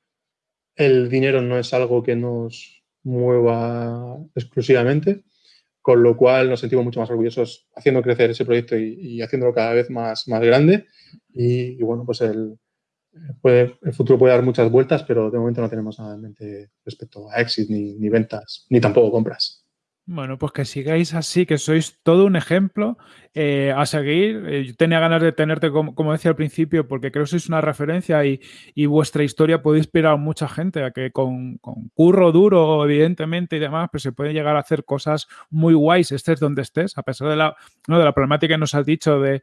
El dinero no es algo que nos mueva exclusivamente, con lo cual nos sentimos mucho más orgullosos haciendo crecer ese proyecto y, y haciéndolo cada vez más, más grande y, bueno, pues el, puede, el futuro puede dar muchas vueltas, pero de momento no tenemos nada en mente respecto a exit, ni, ni ventas, ni tampoco compras. Bueno, pues que sigáis así, que sois todo un ejemplo eh, a seguir. Eh, yo tenía ganas de tenerte, como, decía al principio, porque creo que sois una referencia y, vuestra historia puede inspirar a mucha gente a que con, curro duro, evidentemente, y demás, pues se puede llegar a hacer cosas muy guays, estés donde estés, a pesar de la, de la problemática que nos has dicho de,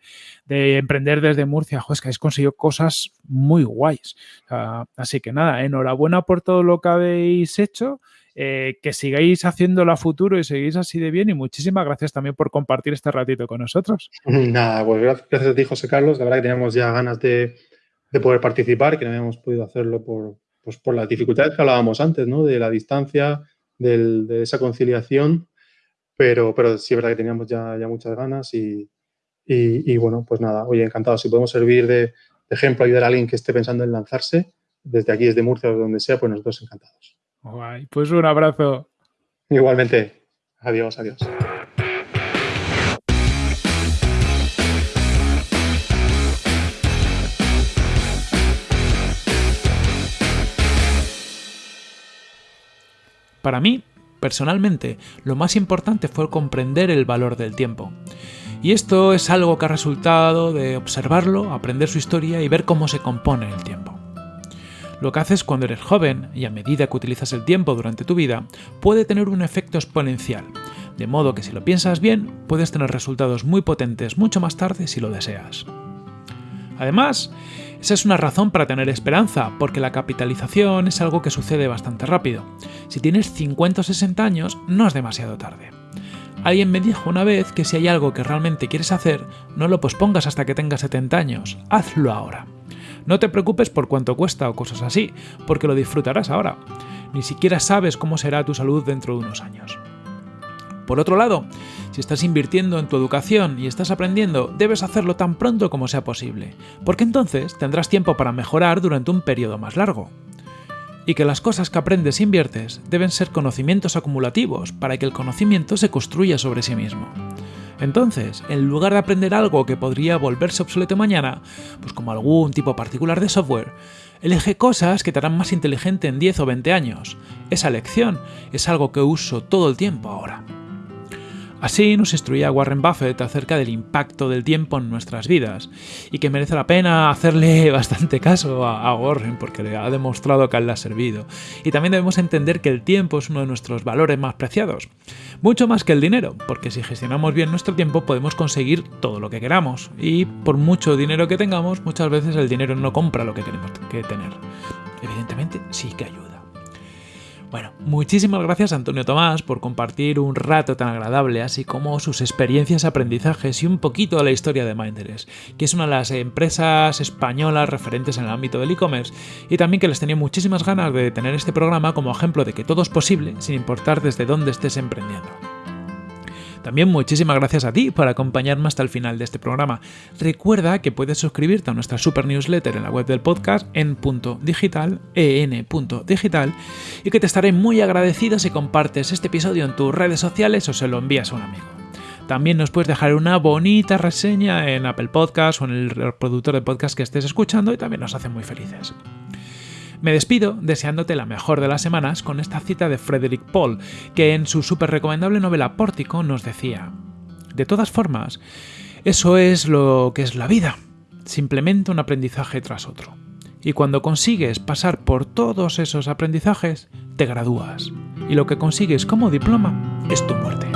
emprender desde Murcia. Joder, que habéis conseguido cosas muy guays. así que nada, enhorabuena por todo lo que habéis hecho. Eh, que sigáis haciéndolo a futuro y seguís así de bien y muchísimas gracias también por compartir este ratito con nosotros. *laughs* Nada, pues gracias a ti, José Carlos. La verdad que teníamos ya ganas de, poder participar, que no habíamos podido hacerlo por, pues por las dificultades que hablábamos antes, ¿no? De la distancia, de esa conciliación, pero, pero sí es verdad que teníamos ya, ya muchas ganas y, y, bueno, pues nada, oye, encantado. Si podemos servir de, de ejemplo, ayudar a alguien que esté pensando en lanzarse, desde aquí, desde Murcia o donde sea, pues nosotros encantados. Pues un abrazo. Igualmente. Adiós, adiós. Para mí, personalmente, lo más importante fue comprender el valor del tiempo. Y esto es algo que ha resultado de observarlo, aprender su historia y ver cómo se compone el tiempo. Lo que haces cuando eres joven y a medida que utilizas el tiempo durante tu vida puede tener un efecto exponencial, de modo que si lo piensas bien puedes tener resultados muy potentes mucho más tarde si lo deseas. Además, esa es una razón para tener esperanza, porque la capitalización es algo que sucede bastante rápido. Si tienes 50 o 60 años, no es demasiado tarde. Alguien me dijo una vez que si hay algo que realmente quieres hacer, no lo pospongas hasta que tengas 70 años, hazlo ahora. No te preocupes por cuánto cuesta o cosas así, porque lo disfrutarás ahora. Ni siquiera sabes cómo será tu salud dentro de unos años. Por otro lado, si estás invirtiendo en tu educación y estás aprendiendo, debes hacerlo tan pronto como sea posible, porque entonces tendrás tiempo para mejorar durante un periodo más largo. Y que las cosas que aprendes e inviertes deben ser conocimientos acumulativos para que el conocimiento se construya sobre sí mismo. Entonces, en lugar de aprender algo que podría volverse obsoleto mañana, pues como algún tipo particular de software, elige cosas que te harán más inteligente en 10 o 20 años. Esa lección es algo que uso todo el tiempo ahora. Así nos instruía Warren Buffett acerca del impacto del tiempo en nuestras vidas y que merece la pena hacerle *laughs* bastante caso a, Warren porque le ha demostrado que le ha servido. Y también debemos entender que el tiempo es uno de nuestros valores más preciados, mucho más que el dinero, porque si gestionamos bien nuestro tiempo podemos conseguir todo lo que queramos y por mucho dinero que tengamos muchas veces el dinero no compra lo que queremos que tener. Evidentemente sí que ayuda. Bueno, muchísimas gracias Antonio Tomás por compartir un rato tan agradable, así como sus experiencias, aprendizajes y un poquito de la historia de Minders, que es una de las empresas españolas referentes en el ámbito del e-commerce, y también que les tenía muchísimas ganas de tener este programa como ejemplo de que todo es posible sin importar desde dónde estés emprendiendo. También muchísimas gracias a ti por acompañarme hasta el final de este programa. Recuerda que puedes suscribirte a nuestra super newsletter en la web del podcast en punto digital, en.digital, y que te estaré muy agradecido si compartes este episodio en tus redes sociales o se lo envías a un amigo. También nos puedes dejar una bonita reseña en Apple Podcast o en el reproductor de podcast que estés escuchando y también nos hace muy felices. Me despido deseándote la mejor de las semanas con esta cita de Frederick Paul, que en su súper recomendable novela Pórtico nos decía, De todas formas, eso es lo que es la vida, simplemente un aprendizaje tras otro. Y cuando consigues pasar por todos esos aprendizajes, te gradúas. Y lo que consigues como diploma es tu muerte.